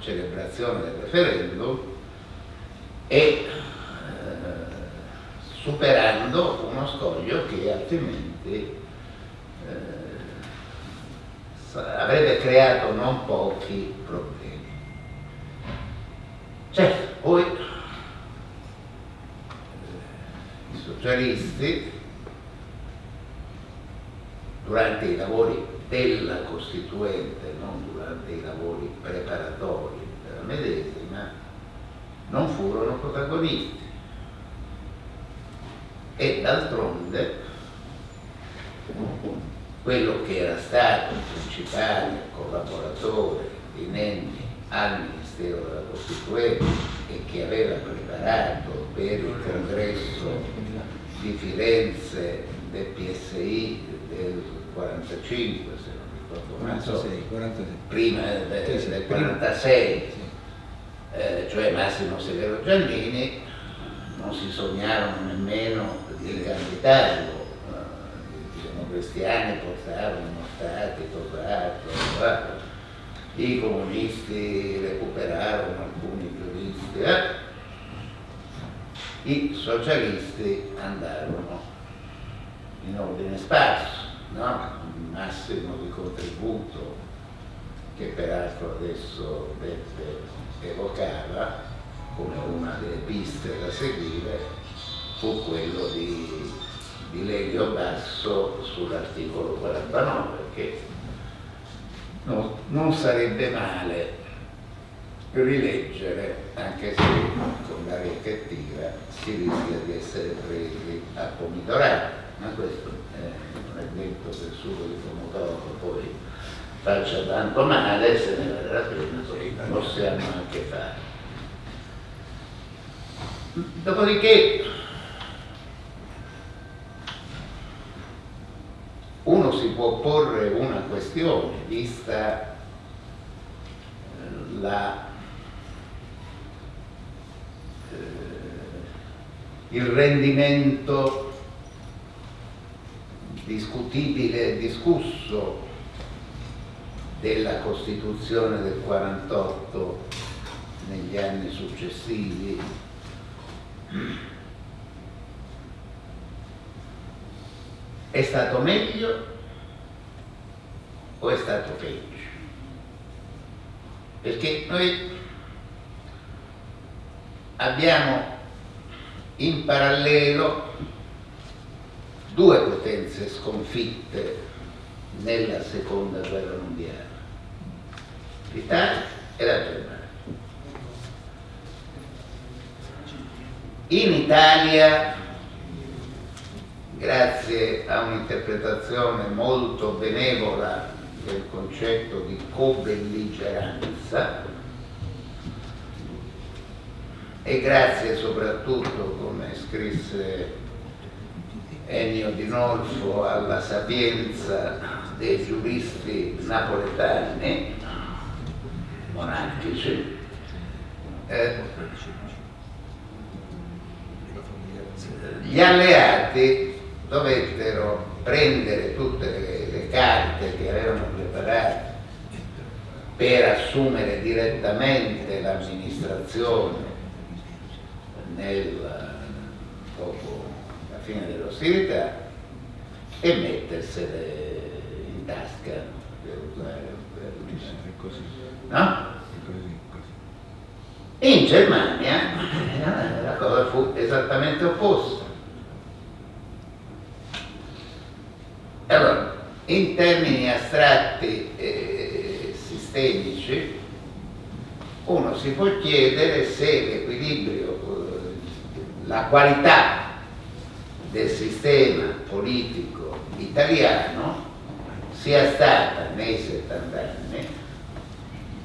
celebrazione del referendum e eh, superando uno scoglio che altrimenti eh, avrebbe creato non pochi problemi. Certo, poi eh, i socialisti durante i lavori della Costituente, non durante i lavori preparatori della medesima, non furono protagonisti. E d'altronde quello che era stato il principale collaboratore di Nenni al Ministero della Costituente e che aveva preparato per il congresso di Firenze del PSI del 45, se non ricordo male, 46, 46. prima del, Sì, del prima. 46, Sì. eh, cioè Massimo Severo Giannini, non si sognarono nemmeno di candidarlo. Eh, I democristiani portarono Stati, Tosato, eh, i comunisti recuperarono alcuni giuristi, eh. i socialisti andarono in ordine sparso, no? il massimo di contributo che peraltro adesso Beppe evocava come una delle piste da seguire fu quello di, di Lelio Basso sull'articolo 49 che non, non sarebbe male rileggere anche se con l'aria cattiva si rischia di essere presi a pomidorare ma questo non è detto che il sugo di pomodoro poi faccia tanto male se ne vale la pena possiamo anche fare. Dopodiché uno può porre una questione, vista eh, la, eh, il rendimento discutibile e discusso della Costituzione del 48 negli anni successivi è stato meglio o è stato peggio? Perché noi abbiamo in parallelo due potenze sconfitte nella seconda guerra mondiale, l'Italia e la Germania. In Italia, grazie a un'interpretazione molto benevola del concetto di co-belligeranza e grazie soprattutto, come scrisse Ennio Di Nolfo, alla sapienza dei giuristi napoletani, monarchici, eh, gli alleati dovettero prendere tutte le, le carte che avevano preparato per assumere direttamente l'amministrazione dopo la fine dell'ostilità e mettersele in tasca per usare per no? In Germania la cosa fu esattamente opposta. Allora, in termini astratti e sistemici, uno si può chiedere se l'equilibrio, la qualità del sistema politico italiano sia stata nei 70 anni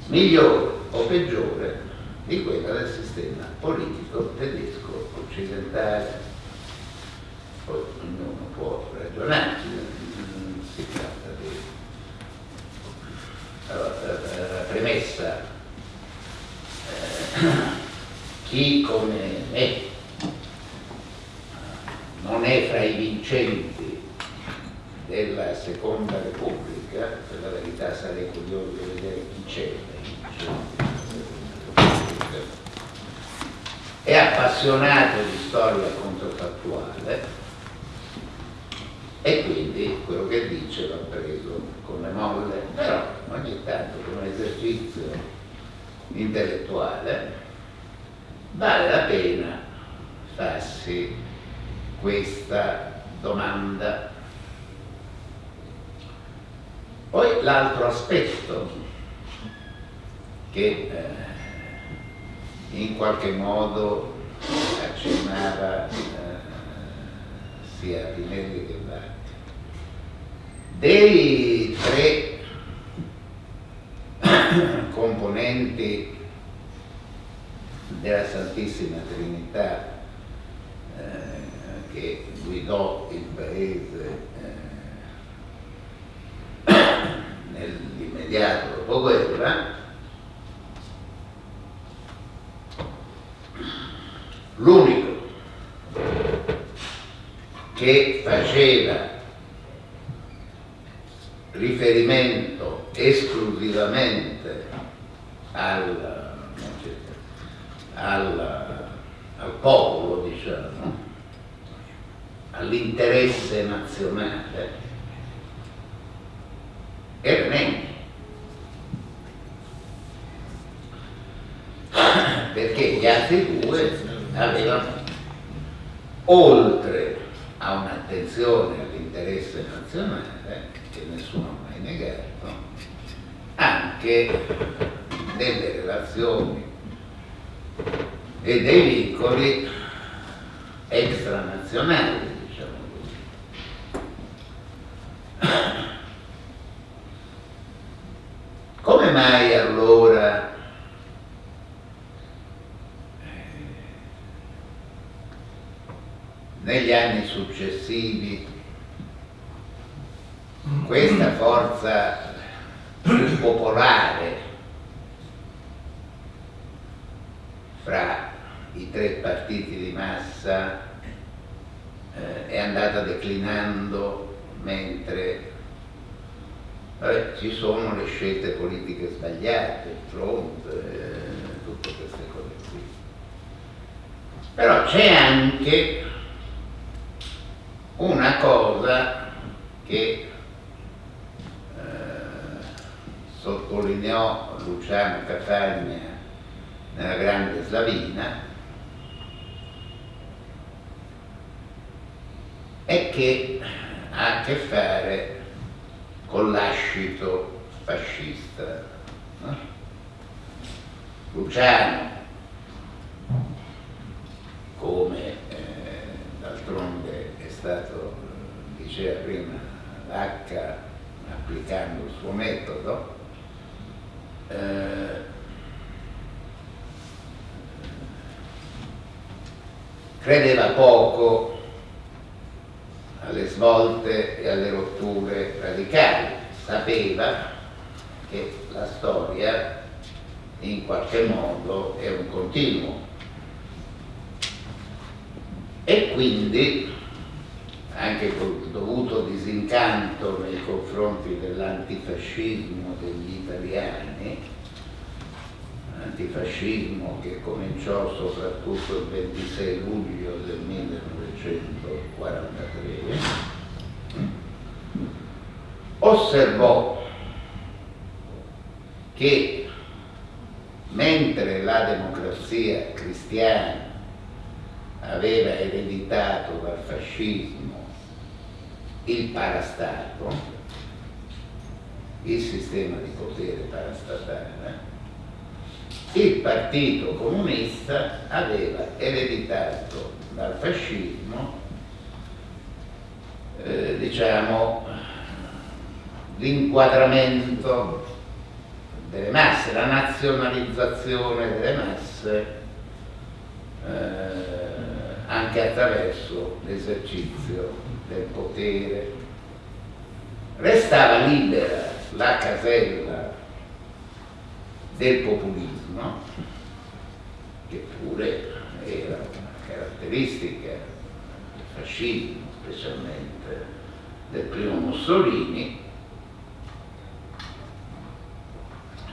migliore o peggiore di quella del sistema politico tedesco occidentale. Poi ognuno può ragionare, si tratta di... Allora, la premessa, eh, chi come me non è fra i vincenti della seconda repubblica, per la verità sarei curioso di vedere chi c'è è appassionato di storia controfattuale e quindi quello che dice l'ha preso come molle, però ogni tanto come esercizio intellettuale vale la pena farsi questa domanda. Poi l'altro aspetto che eh, in qualche modo accennava eh, sia Pinelli che Vatti. Dei tre (coughs) componenti della Santissima Trinità eh, che guidò il paese eh, (coughs) nell'immediato dopoguerra, l'unico che faceva riferimento esclusivamente al, al, al popolo, diciamo, all'interesse nazionale, era Nenni. Perché gli altri due avevano, oltre a un'attenzione all'interesse nazionale, che nessuno ha mai negato, anche delle relazioni e dei vincoli extranazionali, diciamo così. Come mai allora negli anni successivi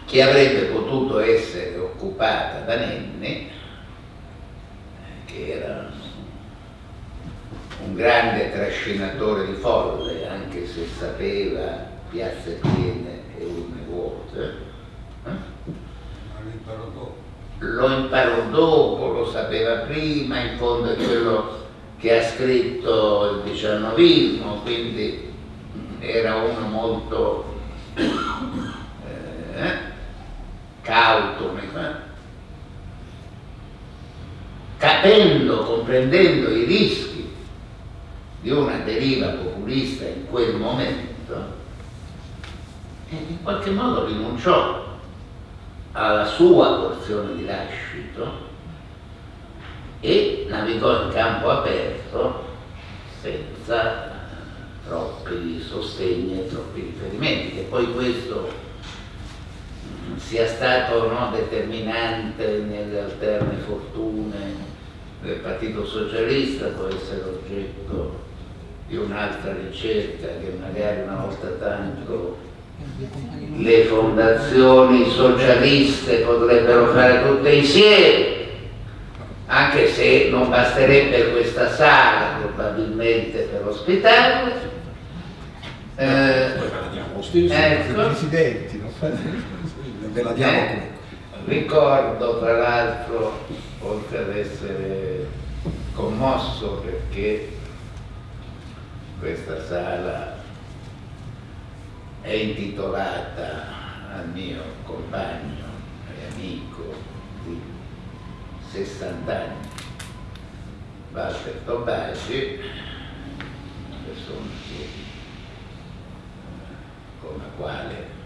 che avrebbe potuto essere occupata da Nenni, che era un grande trascinatore di folle, anche se sapeva piazze piene e urne vuote, lo imparò dopo, lo sapeva prima, in fondo è quello che ha scritto il diciannovismo, quindi era uno molto eh, cauto, capendo, comprendendo i rischi di una deriva populista in quel momento, in qualche modo rinunciò alla sua porzione di lascito e navigò in campo aperto senza troppi sostegni e troppi riferimenti, che poi questo sia stato no, determinante nelle alterne fortune del Partito Socialista, può essere oggetto di un'altra ricerca che magari una volta tanto le fondazioni socialiste potrebbero fare tutte insieme, anche se non basterebbe questa sala probabilmente per ospitarle. Eh. Ecco. presidenti, non fate... Ve la diamo Eh, ricordo tra l'altro, oltre ad essere commosso perché questa sala è intitolata al mio compagno e amico di 60 anni, Walter Tobagi, una persona che, con la quale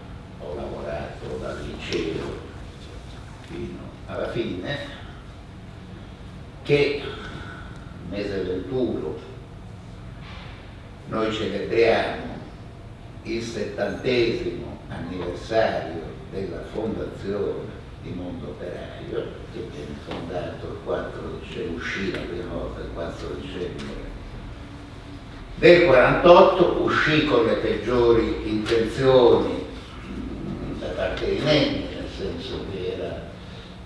ho lavorato dal liceo fino alla fine, che mese 21 noi celebriamo il settantesimo anniversario della fondazione di Mondo Operaio, che viene fondato il 4 dicembre, uscì la prima volta il 4 dicembre del 48, uscì con le peggiori intenzioni parte di Nenni, nel senso che era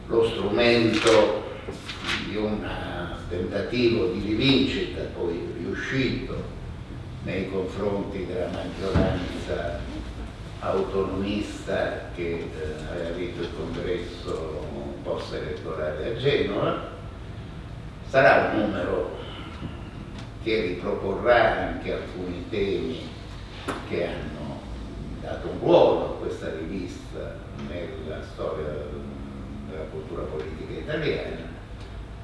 lo strumento di un tentativo di rivincita, poi riuscito nei confronti della maggioranza autonomista che eh, aveva vinto il congresso post elettorale a Genova, sarà un numero che riproporrà anche alcuni temi che hanno dato un ruolo a questa rivista nella storia della cultura politica italiana,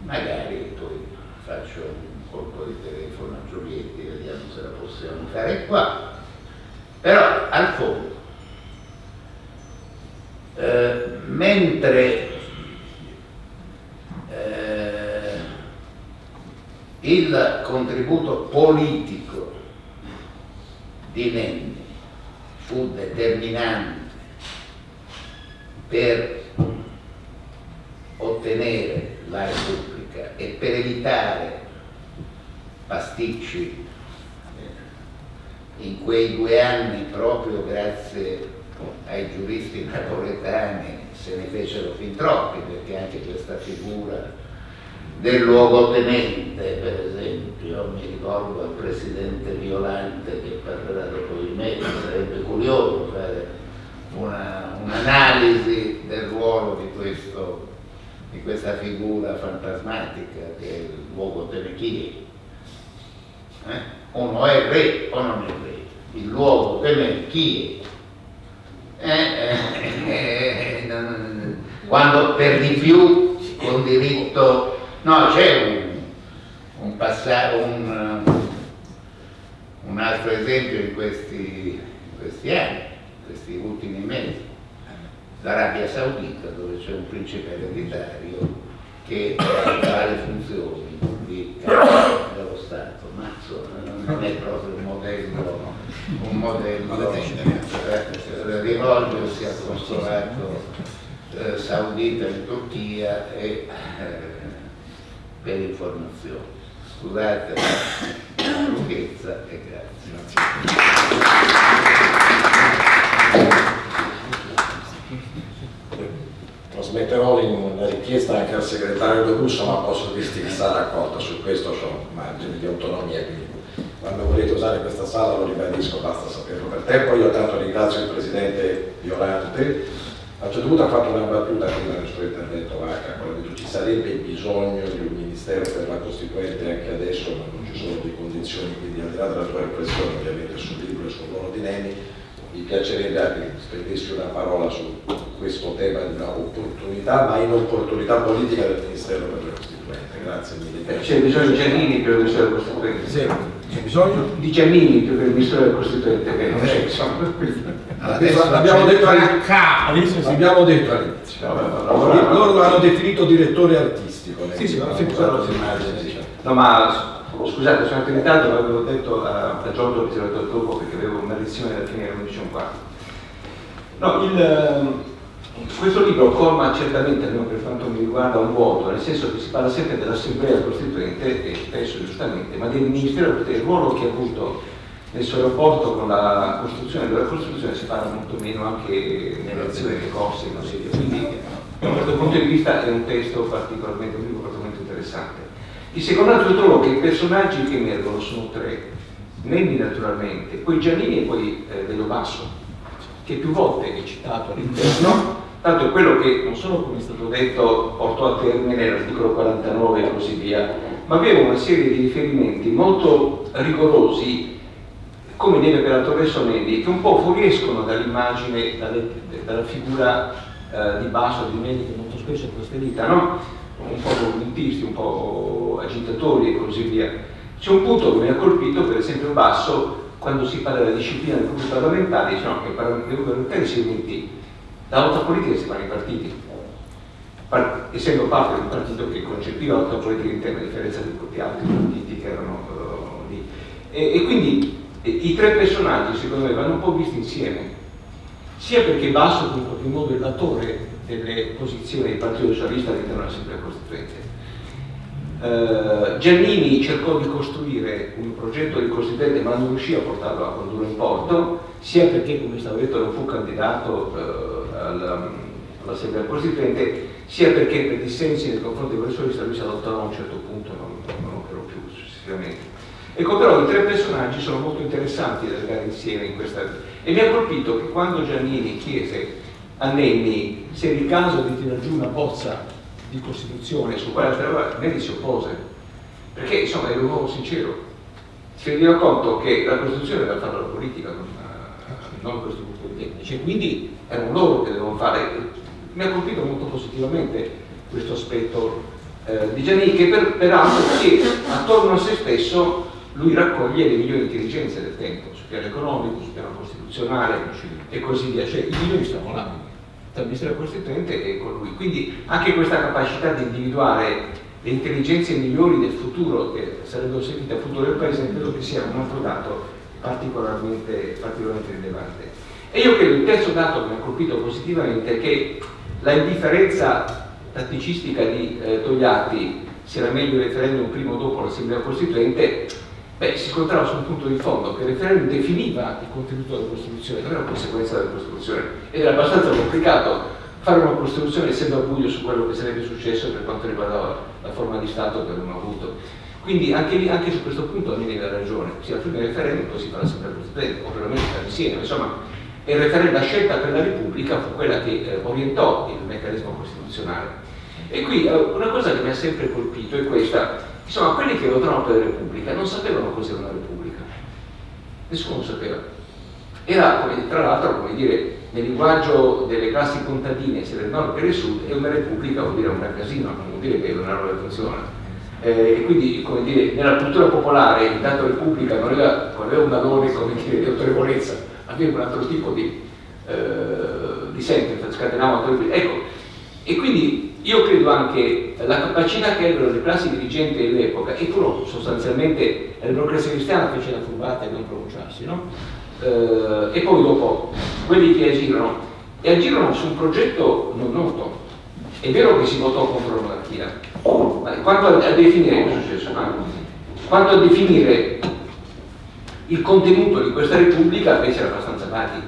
magari poi faccio un colpo di telefono a Giulietti, vediamo se la possiamo fare qua, però al fondo eh, mentre eh, il contributo politico di Nenni fu determinante per ottenere la Repubblica e per evitare pasticci in quei due anni proprio grazie ai giuristi napoletani se ne fecero fin troppi perché anche questa figura del luogotenente per esempio mi ricordo al presidente Violante che parlerà dopo di me sarebbe curioso fare un'analisi un del ruolo di, questo, di, questa figura fantasmatica che è il luogotenente eh? uno è re o non è re. Il luogotenente chi è eh, eh, (laughs) eh, quando per di più con diritto no c'è un, un passaggio un, un, altro esempio in questi, in questi anni questi ultimi mesi. l'Arabia Saudita dove c'è un principe ereditario che ha le funzioni di dello Stato ma non è proprio un modello un modello eh, rivolgersi al consolato eh, saudita in Turchia e eh, per informazioni. Scusate la lunghezza e grazie. Trasmetterò la richiesta anche al segretario De Russo, ma posso dirti che sarà accolta su questo, ho margini di autonomia, quindi quando volete usare questa sala lo ribadisco, basta saperlo per tempo. Io tanto ringrazio il Presidente Violante, a un certo punto ha fatto una battuta prima nel suo intervento Vacca, quando ha detto ci sarebbe bisogno di un Ministero per la Costituente anche adesso, ma non ci sono le condizioni, quindi al di là della tua riflessione ovviamente sul libro e sul ruolo di Neni, mi piacerebbe anche spendessi una parola su questo tema di una opportunità, ma inopportunità politica del Ministero per la Costituente. Grazie mille. C'è bisogno di Giannini per il Ministero della Costituente. Sì. C'è bisogno di Giannini più che il ministro del Costituente che non c'è. L'abbiamo detto all'inizio. L'abbiamo detto all'inizio. Loro hanno definito direttore artistico. Sì, sì, ma No, ma scusate, sono in ritardo, l'avevo detto a, a Giorgio detto dopo perché avevo una lezione da finire alle 11.15. No, il questo libro colma certamente, almeno per quanto mi riguarda, un vuoto, nel senso che si parla sempre dell'Assemblea Costituente, e spesso giustamente, ma del Ministero del ruolo che ha avuto nel suo rapporto con la costruzione della Costituzione si parla molto meno anche nelle azioni che corse. Quindi da questo punto di vista è un testo particolarmente, un libro particolarmente interessante. Il secondo trovo che i personaggi che emergono sono tre, Nenni naturalmente, poi Giannini e poi eh, Dello Basso, che più volte è citato all'interno Tanto è quello che non solo, come è stato detto, portò a termine l'articolo 49 e così via, ma aveva una serie di riferimenti molto rigorosi, come deve per Torreso Nendi, che un po' fuoriescono dall'immagine, dalla figura eh, di Basso di Nendi che molto spesso è questa no? Un po' commentisti, un po' agitatori e così via. C'è un punto che mi ha colpito, per esempio Basso, quando si parla della disciplina dei gruppi parlamentari, dice no, che i parlamentari si uniti la lotta politica si fa nei partiti, Par essendo parte di un partito che concepiva la lotta politica interna a differenza di tutti gli altri partiti che erano uh, lì. E, e, quindi i tre personaggi secondo me vanno un po' visti insieme, sia perché Basso in qualche modo è l'attore delle posizioni del Partito Socialista all'interno dell'Assemblea Costituente. Uh, Giannini cercò di costruire un progetto di Costituente ma non riuscì a portarlo a condurre in porto, sia perché, come stavo detto, non fu candidato uh, all'Assemblea Costituente, sia perché per dissensi nei confronti del professorista lui si adottò a un certo punto, non, non operò più successivamente. Ecco, però i tre personaggi sono molto interessanti da legare insieme in questa... E mi ha colpito che quando Giannini chiese a Nenni se il caso di tirare giù una bozza di Costituzione su quale lavorare, Nenni si oppose, perché insomma era un uomo sincero. Si rendeva conto che la Costituzione era fatta la politica, non, non questo gruppo di tecnici, e quindi erano loro che dovevano fare. Mi ha colpito molto positivamente questo aspetto eh, di Giannini, che per, peraltro che attorno a se stesso lui raccoglie le migliori intelligenze del tempo, sul piano economico, sul piano costituzionale e così via, cioè i migliori stavano là, Ministero Costituente e con lui. Quindi anche questa capacità di individuare le intelligenze migliori del futuro, che sarebbero servite al futuro del Paese, credo che sia un altro dato particolarmente, particolarmente rilevante. E io credo il terzo dato che mi ha colpito positivamente è che la indifferenza tatticistica di eh, Togliatti, se era meglio il referendum prima o dopo l'Assemblea Costituente, Beh, si scontrava su un punto di fondo che il referendum definiva il contenuto della Costituzione, non era una conseguenza della Costituzione ed era abbastanza complicato fare una Costituzione essendo a buio su quello che sarebbe successo per quanto riguardava la forma di Stato che avevamo avuto. Quindi anche, lì, anche su questo punto Nini ha ragione, sia prima il referendum poi si farà sempre il Costituente, o perlomeno sta insieme, insomma il referendum, la scelta per la Repubblica fu quella che eh, orientò il meccanismo costituzionale. E qui eh, una cosa che mi ha sempre colpito è questa, Insomma, quelli che votavano per la Repubblica non sapevano cos'era una Repubblica. Nessuno lo sapeva. Era, tra l'altro, come dire, nel linguaggio delle classi contadine, sia del nord che del sud, è una Repubblica vuol dire un gran casino, non vuol dire che è una roba funziona. Eh, e quindi, come dire, nella cultura popolare il dato Repubblica non aveva, non aveva un valore, come dire, di autorevolezza, aveva un altro tipo di, eh, di sentenza, scatenava autorevolezza. Ecco, e quindi io credo anche la capacità che avevano le classi dirigenti dell'epoca, e furono sostanzialmente la democrazia cristiana fece la furbata di non pronunciarsi, no? Eh, e poi dopo quelli che agirono, e agirono su un progetto non noto. È vero che si votò contro la monarchia, ma quanto a, definire, quanto a definire il contenuto di questa repubblica invece era abbastanza vago,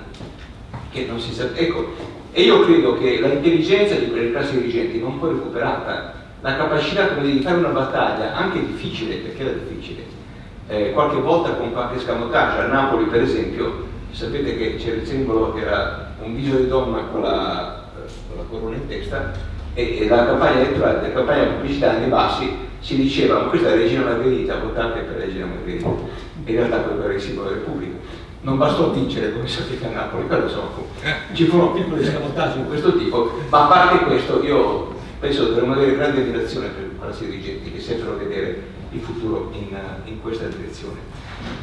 che non si sa. Ecco, e io credo che l'intelligenza di quelle classi dirigenti non fu recuperata, la capacità come di fare una battaglia, anche difficile, perché era difficile, eh, qualche volta con qualche scamotage, a Napoli per esempio, sapete che c'era il simbolo che era un viso di donna con la, con la corona in testa, e, e la campagna elettorale, la campagna pubblicitaria nei bassi si diceva ma questa è la regina Margherita, votate per la regina Margherita, in realtà quello era il simbolo della Repubblica non bastò vincere come sapete a Napoli, però insomma ci furono piccoli scamottaggi di questo tipo, ma a parte questo io penso dovremmo avere grande ammirazione per i classi dirigenti che sembrano vedere il futuro in, in, questa direzione.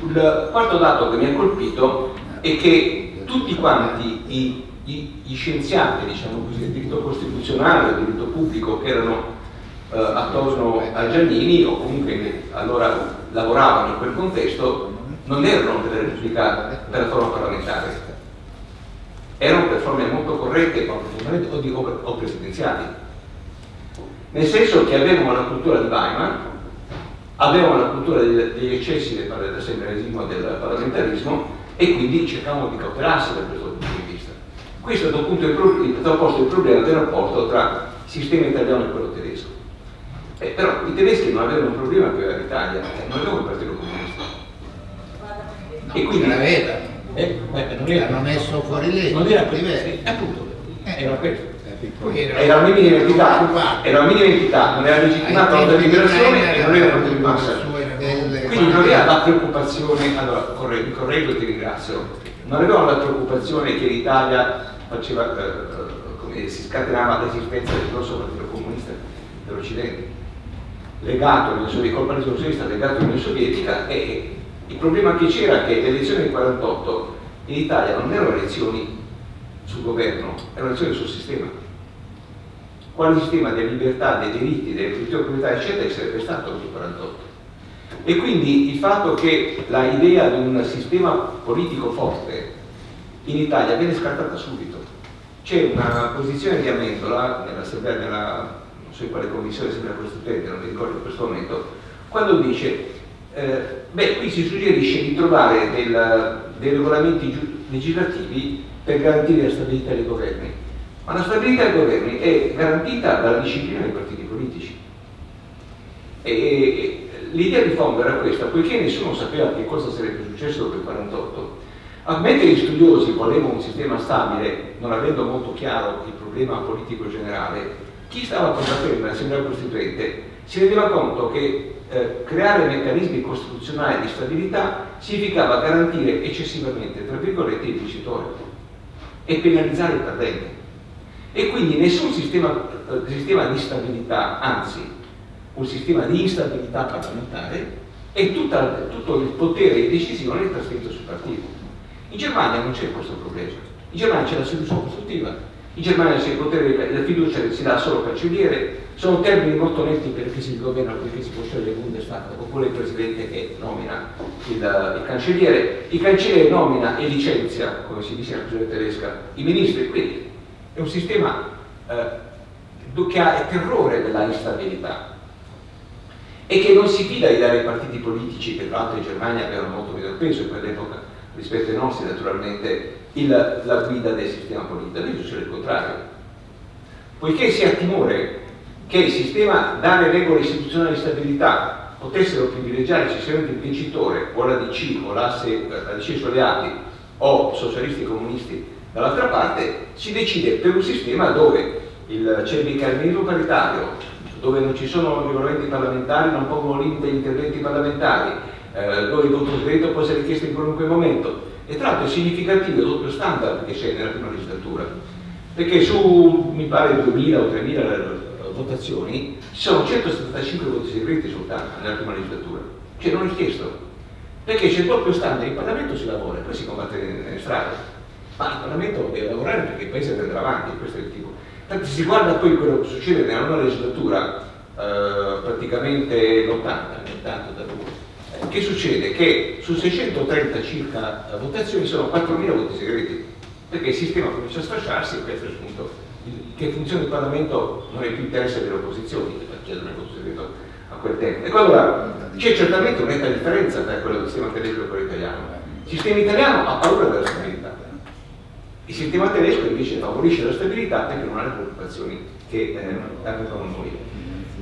Il quarto dato che mi ha colpito è che tutti quanti i, i, gli scienziati, diciamo così, del diritto costituzionale, del diritto pubblico che erano eh, attorno a Giannini o comunque allora lavoravano in quel contesto non erano delle replicate per la forma parlamentare, erano per forme molto corrette o, presidenziali. Nel senso che avevano la cultura di Weimar, avevano la cultura degli eccessi dell'assemblearismo e del parlamentarismo e quindi cercavano di cautelarsi da questo punto di vista. Questo da punto ha posto il problema del rapporto tra il sistema italiano e quello tedesco. Eh, però i tedeschi non avevano un problema che aveva l'Italia, eh, non avevano il Partito e quindi l'aveva. Eh, eh, non era, l'hanno messo fuori legge. Non era questo, sì, appunto, eh. era questo. Era, era una minima entità, era una minima entità, non era legittimata la liberazione e non era un massa. Quindi non era la preoccupazione, allora correggo, correggo e ti ringrazio, non avevano la preoccupazione che l'Italia faceva, eh, come si scatenava l'esistenza del grosso partito comunista dell'Occidente, legato all'Unione Sovietica, legato all'Unione Sovietica e il problema che c'era è che le elezioni del 48 in Italia non erano elezioni sul governo, erano elezioni sul sistema. Quale sistema di libertà, dei diritti, delle proprietà, eccetera, sarebbe stato nel 48? E quindi il fatto che l'idea di un sistema politico forte in Italia viene scartata subito. C'è una posizione di Amendola nell'assemblea, nella, non so in quale commissione sembra costituente, non mi ricordo in questo momento, quando dice, eh, beh, qui si suggerisce di trovare del, dei regolamenti legislativi per garantire la stabilità dei governi. Ma la stabilità dei governi è garantita dalla disciplina dei partiti politici. L'idea di fondo era questa, poiché nessuno sapeva che cosa sarebbe successo dopo il 48, mentre gli studiosi volevano un sistema stabile, non avendo molto chiaro il problema politico generale, chi stava a combattendo nell'Assemblea Costituente si rendeva conto che eh, creare meccanismi costituzionali di stabilità significava garantire eccessivamente, tra virgolette, il vincitore e penalizzare il perdente. E quindi nessun sistema, eh, sistema di stabilità, anzi un sistema di instabilità parlamentare e tutta, tutto il potere di decisione è trasferito sul partito. In Germania non c'è questo problema, in Germania c'è la soluzione costruttiva, in Germania c'è il potere, la fiducia si dà solo al cancelliere, sono termini molto netti perché si governa, perché si può scegliere il Bundestag oppure il presidente che nomina il, il, cancelliere, il cancelliere nomina e licenzia, come si dice nella regione tedesca, i ministri, quindi è un sistema eh, che ha il terrore della instabilità e che non si fida di dare ai partiti politici, che tra l'altro in Germania avevano molto meno peso in quell'epoca rispetto ai nostri naturalmente, il, la guida del sistema politico. Adesso succede il contrario. Poiché si ha timore che il sistema dare regole istituzionali di stabilità potessero privilegiare eccessivamente il vincitore o la DC o l'asse, la DC soleati o socialisti e comunisti dall'altra parte, si decide per un sistema dove c'è il bicameralismo paritario, dove non ci sono regolamenti parlamentari, non pongono limite agli interventi parlamentari, eh, dove il voto segreto può essere richiesto in qualunque momento. E tra l'altro è significativo il doppio standard che c'è nella prima legislatura, perché su, mi pare, 2.000 o 3.000 eh, votazioni ci sono 175 voti segreti soltanto nella prima legislatura, cioè non è chiesto, perché c'è il doppio standard, in Parlamento si lavora, poi si combatte nelle strade, ma il Parlamento deve lavorare perché il Paese deve andare avanti, questo è il tipo. Infatti si guarda poi quello che succede nella nuova legislatura, eh, praticamente l'80, tanto da lui. Che succede? Che su 630 circa votazioni sono 4.000 voti segreti, perché il sistema comincia a sfasciarsi e questo è il punto. Che funzione il Parlamento non è più interesse delle opposizioni, perché non è voto segreto a quel tempo. Ecco allora c'è certamente un'etta differenza tra quello del sistema tedesco e quello italiano. Il sistema italiano ha paura della stabilità il sistema tedesco invece favorisce la stabilità perché non ha le preoccupazioni che eh, avevamo noi.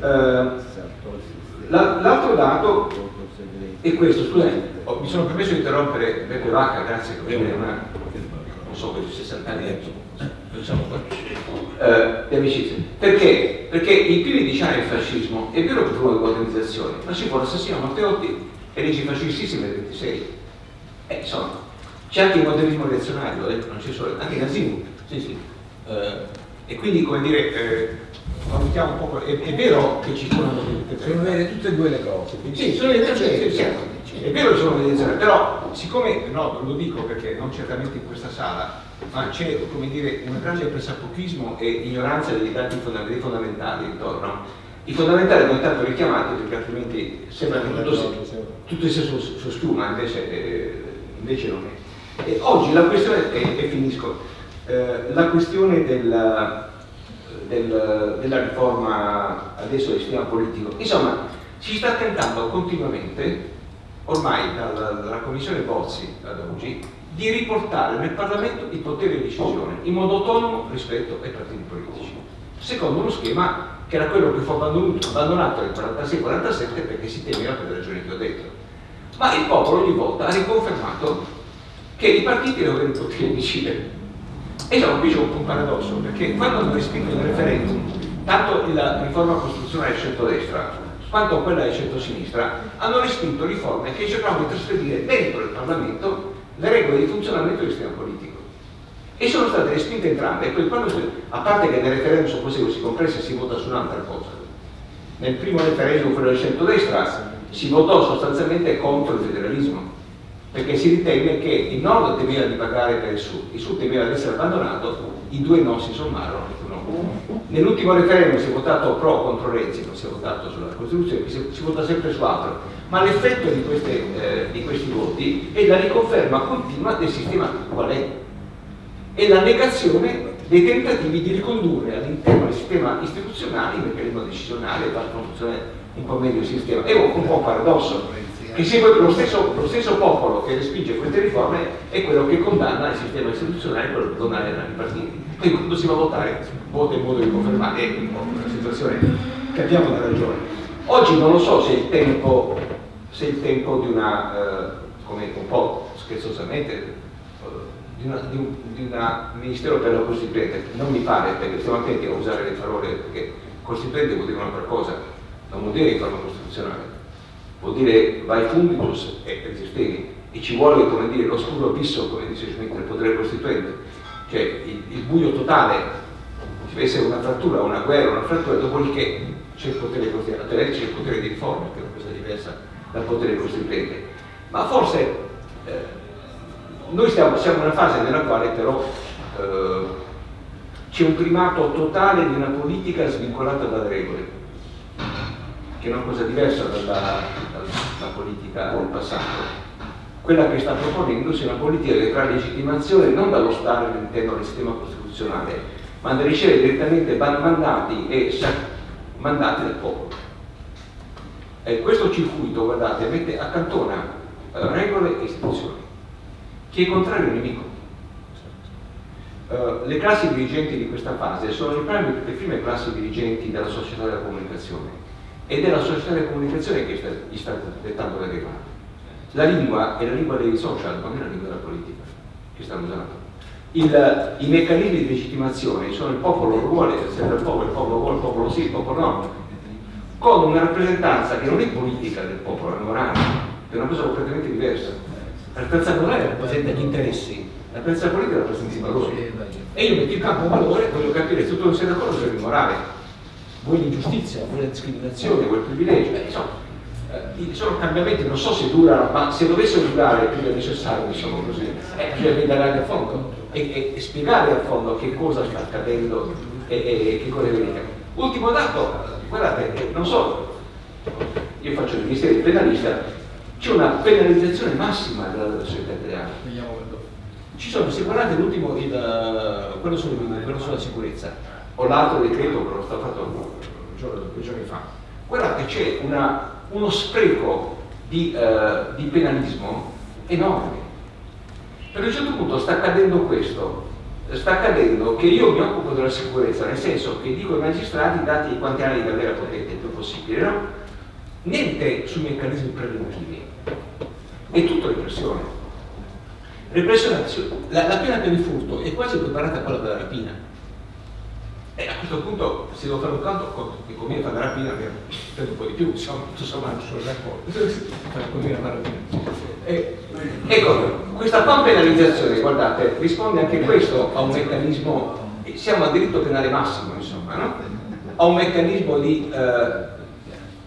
Eh, L'altro dato è questo, scusate, oh, mi sono permesso di interrompere Beppe Vacca, grazie per una, non so, per 60 anni diciamo eh, di amicizia. Perché? Perché i primi dieci anni del fascismo è vero che furono delle organizzazioni, ma ci fu l'assassino Matteotti e leggi fascistissime del 26. Eh, insomma, c'è anche il modernismo reazionario, eh? non c'è solo, anche nazismo, sì, sì. Eh, e quindi, come dire, eh, valutiamo un po', è, è, vero che ci sono Sono vere tutte e due le cose. Sì, sono le sì, sì, è vero che sono delle zone, però siccome, no, lo dico perché non certamente in questa sala, ma c'è, come dire, un grande pressapochismo e ignoranza dei dati fondamentali, intorno. I fondamentali sono tanto richiamati perché altrimenti sembra che tutto, tutto sia su, su schiuma, invece, eh, invece non è. E oggi la questione, e, e finisco, eh, la questione della, del, della riforma adesso del sistema politico, insomma si sta tentando continuamente, ormai dalla, dalla Commissione Bozzi ad oggi, di riportare nel Parlamento il potere di decisione in modo autonomo rispetto ai partiti politici, secondo uno schema che era quello che fu abbandonato nel 46-47 perché si temeva per le ragioni che ho detto. Ma il popolo ogni volta ha riconfermato che i partiti devono avere il potere di decidere. E allora qui c'è un, paradosso, perché quando hanno respinto il referendum, tanto la riforma costituzionale del centro-destra quanto quella del centro-sinistra, hanno respinto riforme che cercavano di trasferire dentro il Parlamento le regole di funzionamento del sistema politico. E sono state respinte entrambe, e poi quando a parte che nel referendum su questo si compressa si vota su un'altra cosa. Nel primo referendum, quello del centro-destra, si votò sostanzialmente contro il federalismo perché si ritenne che il nord temeva di pagare per il sud, il sud temeva di essere abbandonato, i due non si sommarono. No. Nell'ultimo referendum si è votato pro contro Renzi, non si è votato sulla Costituzione, si, si vota sempre su altro. ma l'effetto di, eh, di, questi voti è la riconferma continua del sistema qual è e la negazione dei tentativi di ricondurre all'interno del sistema istituzionale il meccanismo decisionale e far funzionare un po' meglio il sistema. È un po' un paradosso, sia lo stesso, lo stesso, popolo che respinge queste riforme è quello che condanna il sistema istituzionale e quello che condanna i partiti. Quindi quando si va a votare, vota in modo di confermare, è una situazione, capiamo la ragione. Oggi non lo so se il tempo, se il tempo di una, eh, come un po' scherzosamente, eh, di, una, di, un, di una Ministero per la Costituente, non mi pare, perché stiamo attenti a usare le parole, perché Costituente vuol dire un'altra cosa, non vuol dire riforma costituzionale, vuol dire vai funditus e resistemi e ci vuole come dire lo scuro abisso come dice Schmitt nel potere costituente. Cioè il, il buio totale ci deve essere una frattura, una guerra, una frattura dopodiché c'è il potere costituente c'è il potere di riforma che è una cosa diversa dal potere costituente. Ma forse eh, noi stiamo, siamo in una fase nella quale però eh, c'è un primato totale di una politica svincolata dalle regole che è una cosa diversa dalla, dalla politica del passato. Quella che sta proponendo sia una politica che trae legittimazione non dallo Stato all'interno del sistema costituzionale, ma da ricevere direttamente mandati e mandati dal popolo. E questo circuito, guardate, mette, accantona uh, regole e istituzioni. Chi è contrario è un nemico. Uh, le classi dirigenti di questa fase sono le prime classi dirigenti della società della comunicazione ed è la società della comunicazione che sta, gli sta dettando le regole. La lingua è la lingua dei social, non è la lingua della politica che stanno usando. Il, I meccanismi di legittimazione sono il popolo vuole, serve il popolo, il popolo vuole, il popolo sì, il popolo no, con una rappresentanza che non è politica del popolo, è morale, è una cosa completamente diversa. La rappresentanza morale rappresenta gli interessi, la rappresentanza politica rappresenta i valori. E io metto in campo un valore, voglio capire se tu non sei d'accordo sul morale vuoi l'ingiustizia, vuoi la discriminazione, vuoi il privilegio, eh, insomma, eh, sono cambiamenti, non so se durano, ma se dovessero durare più del necessario, diciamo così, eh, bisogna indagare a fondo e, e, e, spiegare a fondo che cosa sta accadendo e, e che cosa è venuto. Ultimo dato, guardate, eh, non so, io faccio il ministero di penalista, c'è una penalizzazione massima della società italiana. Ci sono, se guardate l'ultimo, quello, quello sulla sicurezza, o l'altro decreto che lo sta fatto due giorni fa, guardate c'è uno spreco di, eh, di penalismo enorme. Per un certo punto sta accadendo questo, sta accadendo che io mi occupo della sicurezza, nel senso che dico ai magistrati dati quanti anni di carriera potete il più possibile, no? Niente sui meccanismi preventivi, è tutto repressione. Repressione, la, la pena per il furto è quasi preparata a quella della rapina e a questo punto, se devo fare un canto, mi conviene fare la rapina per un po' di più, insomma, tutto sommato sono d'accordo. ecco, questa qua penalizzazione, guardate, risponde anche questo a un meccanismo, siamo a diritto penale massimo, insomma, no? a un meccanismo di, eh,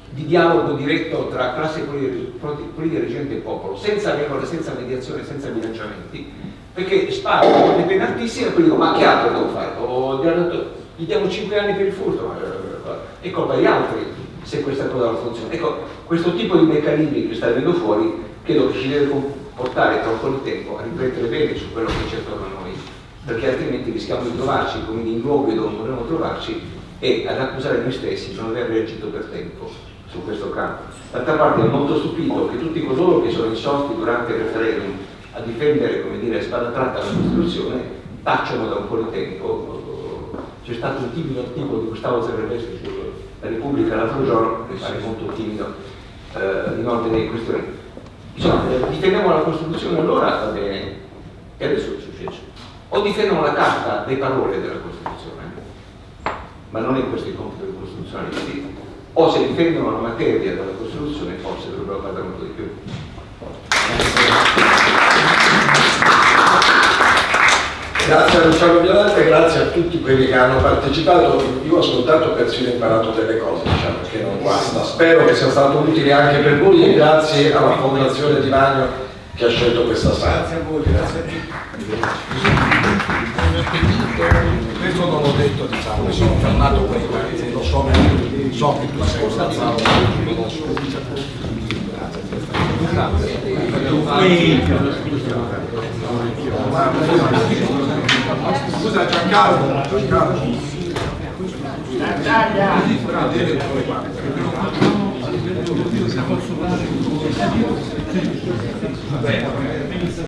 di dialogo diretto tra classe politica reggente e popolo, senza regole, senza mediazione, senza bilanciamenti, perché sparo le pene altissime e poi dico ma che altro devo fare? Ho gli diamo 5 anni per il furto, è colpa di altri se questa cosa non funziona. Ecco, questo tipo di meccanismi che sta venendo fuori credo che ci deve portare tra un po' di tempo a riflettere bene su quello che c'è attorno a noi, perché altrimenti rischiamo di trovarci in luoghi dove non dovremmo trovarci e ad accusare noi stessi di non aver reagito per tempo su questo campo. D'altra parte è molto stupito che tutti coloro che sono insorti durante il referendum a difendere, come dire, spada tratta la Costituzione, tacciano da un po' di tempo c'è stato un timido articolo di Gustavo Zerreveschi sulla Repubblica l'altro giorno, che pare molto timido, eh, in ordine di questioni. Insomma, eh, difendiamo la Costituzione allora, va bene, e adesso è successo. O difendono la carta dei parole della Costituzione, ma non è questo il compito dei costituzionalisti, o se difendono la materia della Costituzione forse dovrebbero un po' di più. Grazie a Luciano Violante, grazie a tutti quelli che hanno partecipato. Io ho ascoltato e persino imparato delle cose, diciamo che non guasta. Spero che sia stato utile anche per voi e grazie alla Fondazione Di Magno che ha scelto questa sala. Grazie a voi, grazie a tutti. Questo non l'ho detto, diciamo, mi sono fermato qui, lo so, so che tu sei stato. Scusa Giancarlo, Giancarlo.